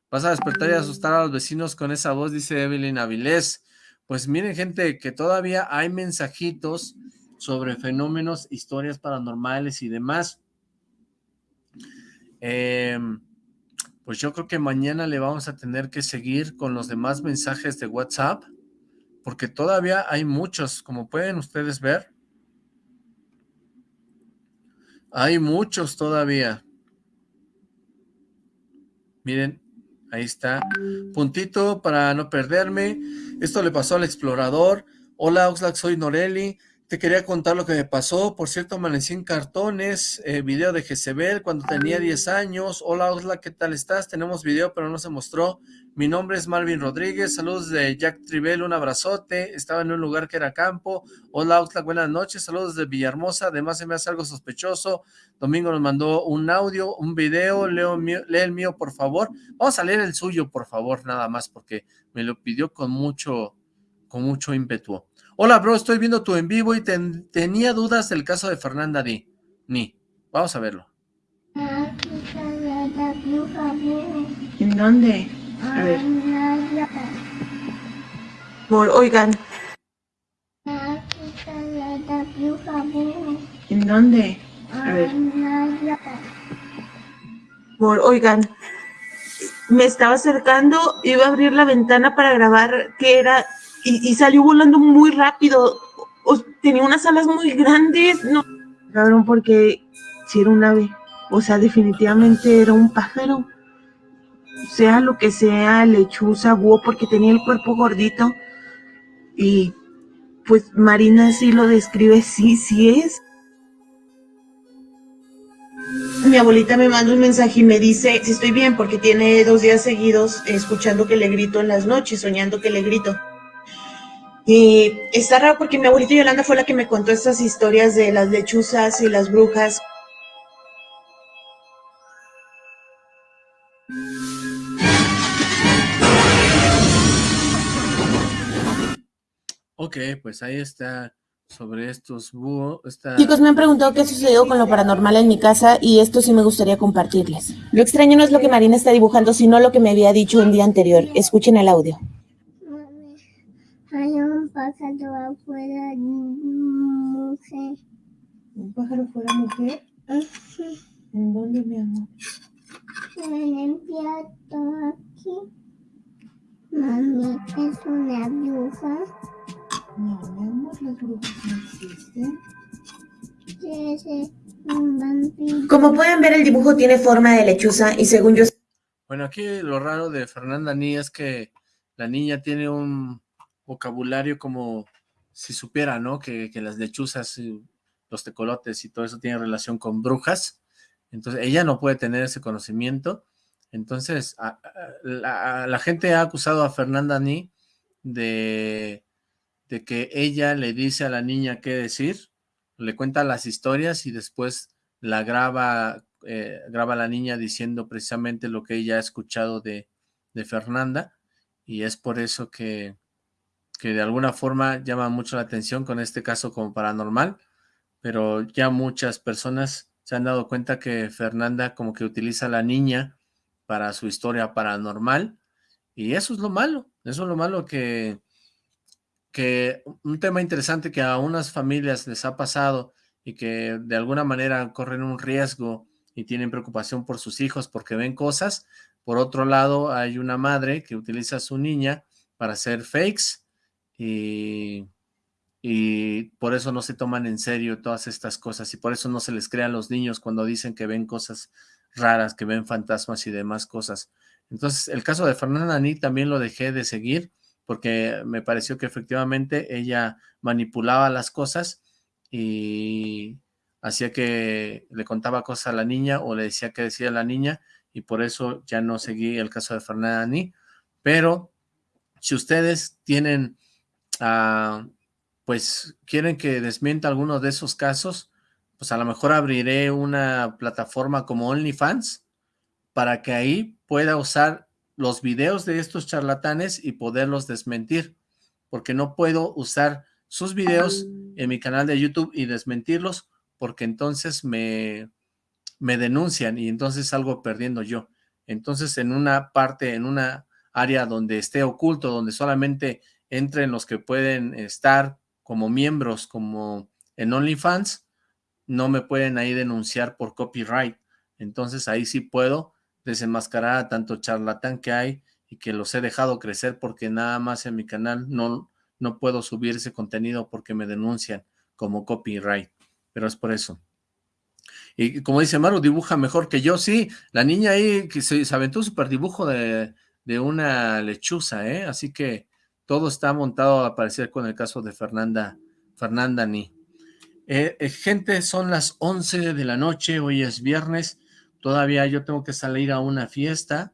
Vas a despertar y asustar a los vecinos con esa voz, dice Evelyn Avilés. Pues miren, gente, que todavía hay mensajitos sobre fenómenos, historias paranormales y demás. Em, pues yo creo que mañana le vamos a tener que seguir con los demás mensajes de WhatsApp, porque todavía hay muchos, como pueden ustedes ver. Hay muchos todavía. Miren, ahí está. Puntito para no perderme. Esto le pasó al explorador. Hola Oxlack, soy Noreli. Te quería contar lo que me pasó. Por cierto, amanecí en cartones. Eh, video de Jezebel cuando tenía 10 años. Hola Oxlack, ¿qué tal estás? Tenemos video, pero no se mostró. Mi nombre es Marvin Rodríguez, saludos de Jack Tribel, un abrazote, estaba en un lugar que era campo, hola Oxlack, buenas noches, saludos de Villahermosa, además se me hace algo sospechoso, Domingo nos mandó un audio, un video, leo lee el mío por favor, vamos a leer el suyo por favor, nada más, porque me lo pidió con mucho, con mucho ímpetu. Hola bro, estoy viendo tu en vivo y tenía dudas del caso de Fernanda Di, ni, vamos a verlo. ¿En dónde? A ver. Por, oigan. ¿En dónde? A ver. Por, oigan. Me estaba acercando, iba a abrir la ventana para grabar qué era y, salió volando muy rápido. tenía unas alas muy grandes. No, cabrón, porque si era un ave. O sea, definitivamente era un pájaro sea lo que sea, lechuza, búho, porque tenía el cuerpo gordito. Y pues Marina sí lo describe, sí, sí es. Mi abuelita me manda un mensaje y me dice si estoy bien, porque tiene dos días seguidos escuchando que le grito en las noches, soñando que le grito. Y está raro porque mi abuelita Yolanda fue la que me contó estas historias de las lechuzas y las brujas. Ok, pues ahí está sobre estos búhos. Está... Chicos, me han preguntado qué sucedió con lo paranormal en mi casa y esto sí me gustaría compartirles. Lo extraño no es lo que Marina está dibujando, sino lo que me había dicho un día anterior. Escuchen el audio. Pájaro afuera, mujer. ¿Un pájaro fuera mujer? ¿En dónde, mi amor? En el plato aquí. Mami, es una bruja. No, mi amor, las brujas no existen. Es un vampiro. Como pueden ver, el dibujo tiene forma de lechuza y según yo Bueno, aquí lo raro de Fernanda Ni es que la niña tiene un vocabulario como si supiera, ¿no? Que, que las lechuzas, los tecolotes y todo eso tiene relación con brujas. Entonces, ella no puede tener ese conocimiento. Entonces, a- la, gente ha acusado a Fernanda Ni de, de que ella le dice a la niña qué decir, le cuenta las historias y después la graba, eh, graba la niña diciendo precisamente lo que ella ha escuchado de, de Fernanda y es por eso que, que de alguna forma llama mucho la atención con este caso como paranormal, pero ya muchas personas se han dado cuenta que Fernanda como que utiliza a la niña para su historia paranormal y eso es lo malo, eso es lo malo que, que un tema interesante que a unas familias les ha pasado y que de alguna manera corren un riesgo y tienen preocupación por sus hijos porque ven cosas. Por otro lado, hay una madre que utiliza a su niña para hacer fakes y, por eso no se toman en serio todas estas cosas y por eso no se les cree a los niños cuando dicen que ven cosas raras, que ven fantasmas y demás cosas. Entonces, el caso de Fernanda Ni también lo dejé de seguir porque me pareció que efectivamente ella manipulaba las cosas y hacía que le contaba cosas a la niña o le decía que decía la niña y por eso ya no seguí el caso de Fernanda Ni. Pero si ustedes tienen, ah, pues quieren que desmienta alguno de esos casos, pues a lo mejor abriré una plataforma como OnlyFans para que ahí pueda usar los videos de estos charlatanes y poderlos desmentir, porque no puedo usar sus videos en mi canal de YouTube y desmentirlos, porque entonces me, me denuncian y entonces salgo perdiendo yo. Entonces en una parte, en una área donde esté oculto, donde solamente entren los que pueden estar como miembros, como en OnlyFans, no me pueden ahí denunciar por copyright. Entonces ahí sí puedo desenmascarar a tanto charlatán que hay y que los he dejado crecer porque nada más en mi canal no, no puedo subir ese contenido porque me denuncian como copyright, pero es por eso. Y como dice Maru, dibuja mejor que yo, sí, la niña ahí que se, se aventó un super dibujo de, de una lechuza, ¿eh? Así que todo está montado a parecer con el caso de Fernanda, Fernanda Ni. Eh, eh, gente, son las 11 de la noche, hoy es viernes, todavía yo tengo que salir a una fiesta,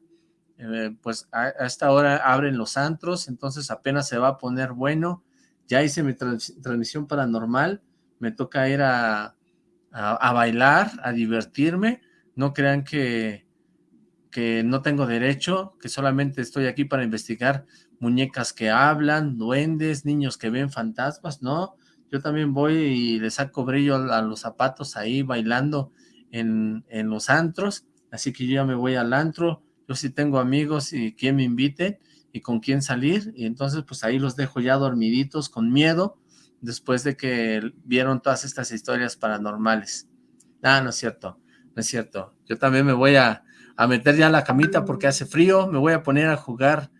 eh, pues a, esta hora abren los antros, entonces apenas se va a poner bueno, ya hice mi trans transmisión paranormal, me toca ir a, a, a, bailar, a divertirme, no crean que, que no tengo derecho, que solamente estoy aquí para investigar muñecas que hablan, duendes, niños que ven fantasmas, no, yo también voy y le saco brillo a los zapatos ahí bailando en, en los antros, así que yo ya me voy al antro, yo sí tengo amigos y quien me invite y con quién salir, y entonces pues ahí los dejo ya dormiditos con miedo, después de que vieron todas estas historias paranormales. Ah, no es cierto, no es cierto, yo también me voy a, a meter ya la camita porque hace frío, me voy a poner a jugar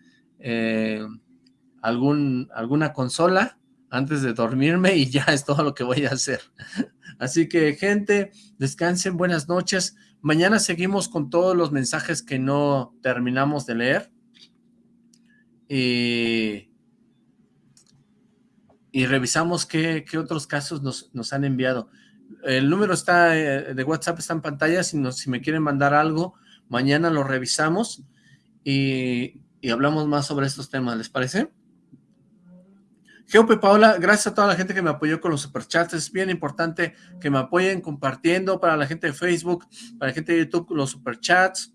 eh, algún, alguna consola, antes de dormirme y ya es todo lo que voy a hacer. Así que, gente, descansen, buenas noches. Mañana seguimos con todos los mensajes que no terminamos de leer. Y, revisamos qué, qué otros casos nos, nos, han enviado. El número está de WhatsApp está en pantalla, si, nos, si me quieren mandar algo, mañana lo revisamos y, y hablamos más sobre estos temas, ¿les parece? Geope Paola, gracias a toda la gente que me apoyó con los superchats, es bien importante que me apoyen compartiendo para la gente de Facebook, para la gente de YouTube los superchats.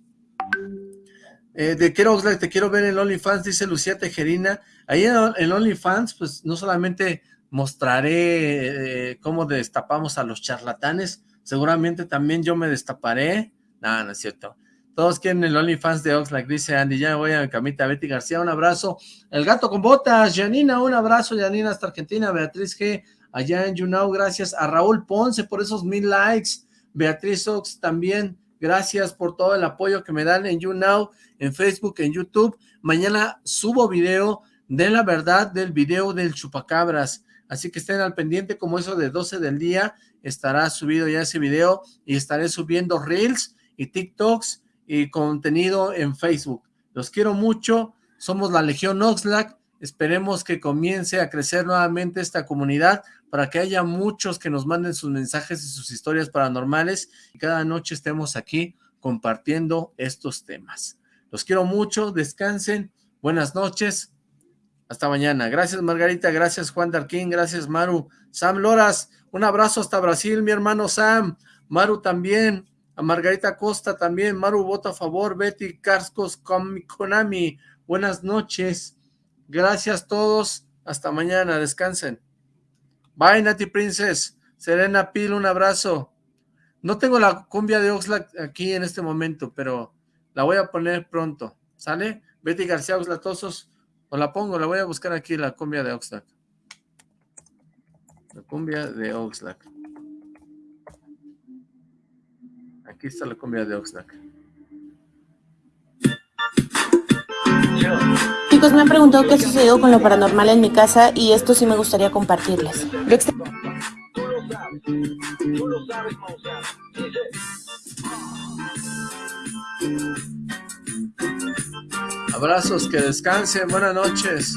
Eh, de quiero Oxlack, te quiero ver en OnlyFans, dice Lucía Tejerina. Ahí en, en OnlyFans, pues no solamente mostraré eh, cómo destapamos a los charlatanes, seguramente también yo me destaparé. No, no es cierto. Todos quieren el OnlyFans de Oxlack, dice Andy. Ya voy a mi camita. Betty García, un abrazo. El gato con botas. Janina, un abrazo. Janina hasta Argentina. Beatriz G. Allá en YouNow. Gracias a Raúl Ponce por esos mil likes. Beatriz Ox también. Gracias por todo el apoyo que me dan en YouNow, en Facebook, en YouTube. Mañana subo video de la verdad del video del chupacabras. Así que estén al pendiente como eso de 12 del día. Estará subido ya ese video y estaré subiendo Reels y TikToks y contenido en Facebook. Los quiero mucho. Somos la Legión Oxlack. Esperemos que comience a crecer nuevamente esta comunidad para que haya muchos que nos manden sus mensajes y sus historias paranormales y cada noche estemos aquí compartiendo estos temas. Los quiero mucho, descansen, buenas noches, hasta mañana. Gracias Margarita, gracias Juan Darquín, gracias Maru, Sam Loras, un abrazo hasta Brasil, mi hermano Sam, Maru también, a Margarita Costa también, Maru vota a favor, Betty Cascos, Konami, buenas noches, gracias todos, hasta mañana, descansen. Bye, Nati Princess. Serena Pil, un abrazo. No tengo la cumbia de Oxlack aquí en este momento, pero la voy a poner pronto. ¿Sale? Betty García Oxlatosos. O la pongo, la voy a buscar aquí, la cumbia de Oxlack. La cumbia de Oxlack. Aquí está la cumbia de Oxlack. Chicos, me han preguntado qué sucedió con lo paranormal en mi casa y esto sí me gustaría compartirles. Abrazos, que descansen, buenas noches.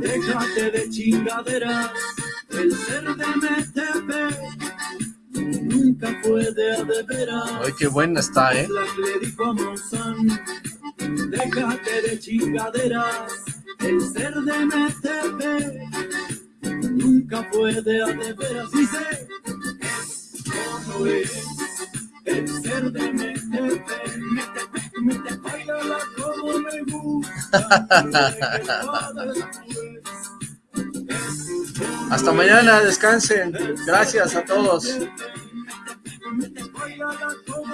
Déjate de chingaderas, el ser de MTP nunca puede a de veras. Ay, qué buena está, ¿eh? le dijo déjate de chingaderas, el ser de MTP nunca puede a de veras. Dice, es como es Hasta mañana, descansen. Gracias a todos.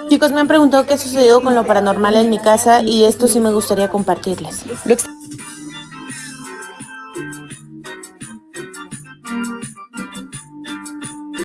Chicos, me han preguntado qué sucedió con lo paranormal en mi casa y esto sí me gustaría compartirles.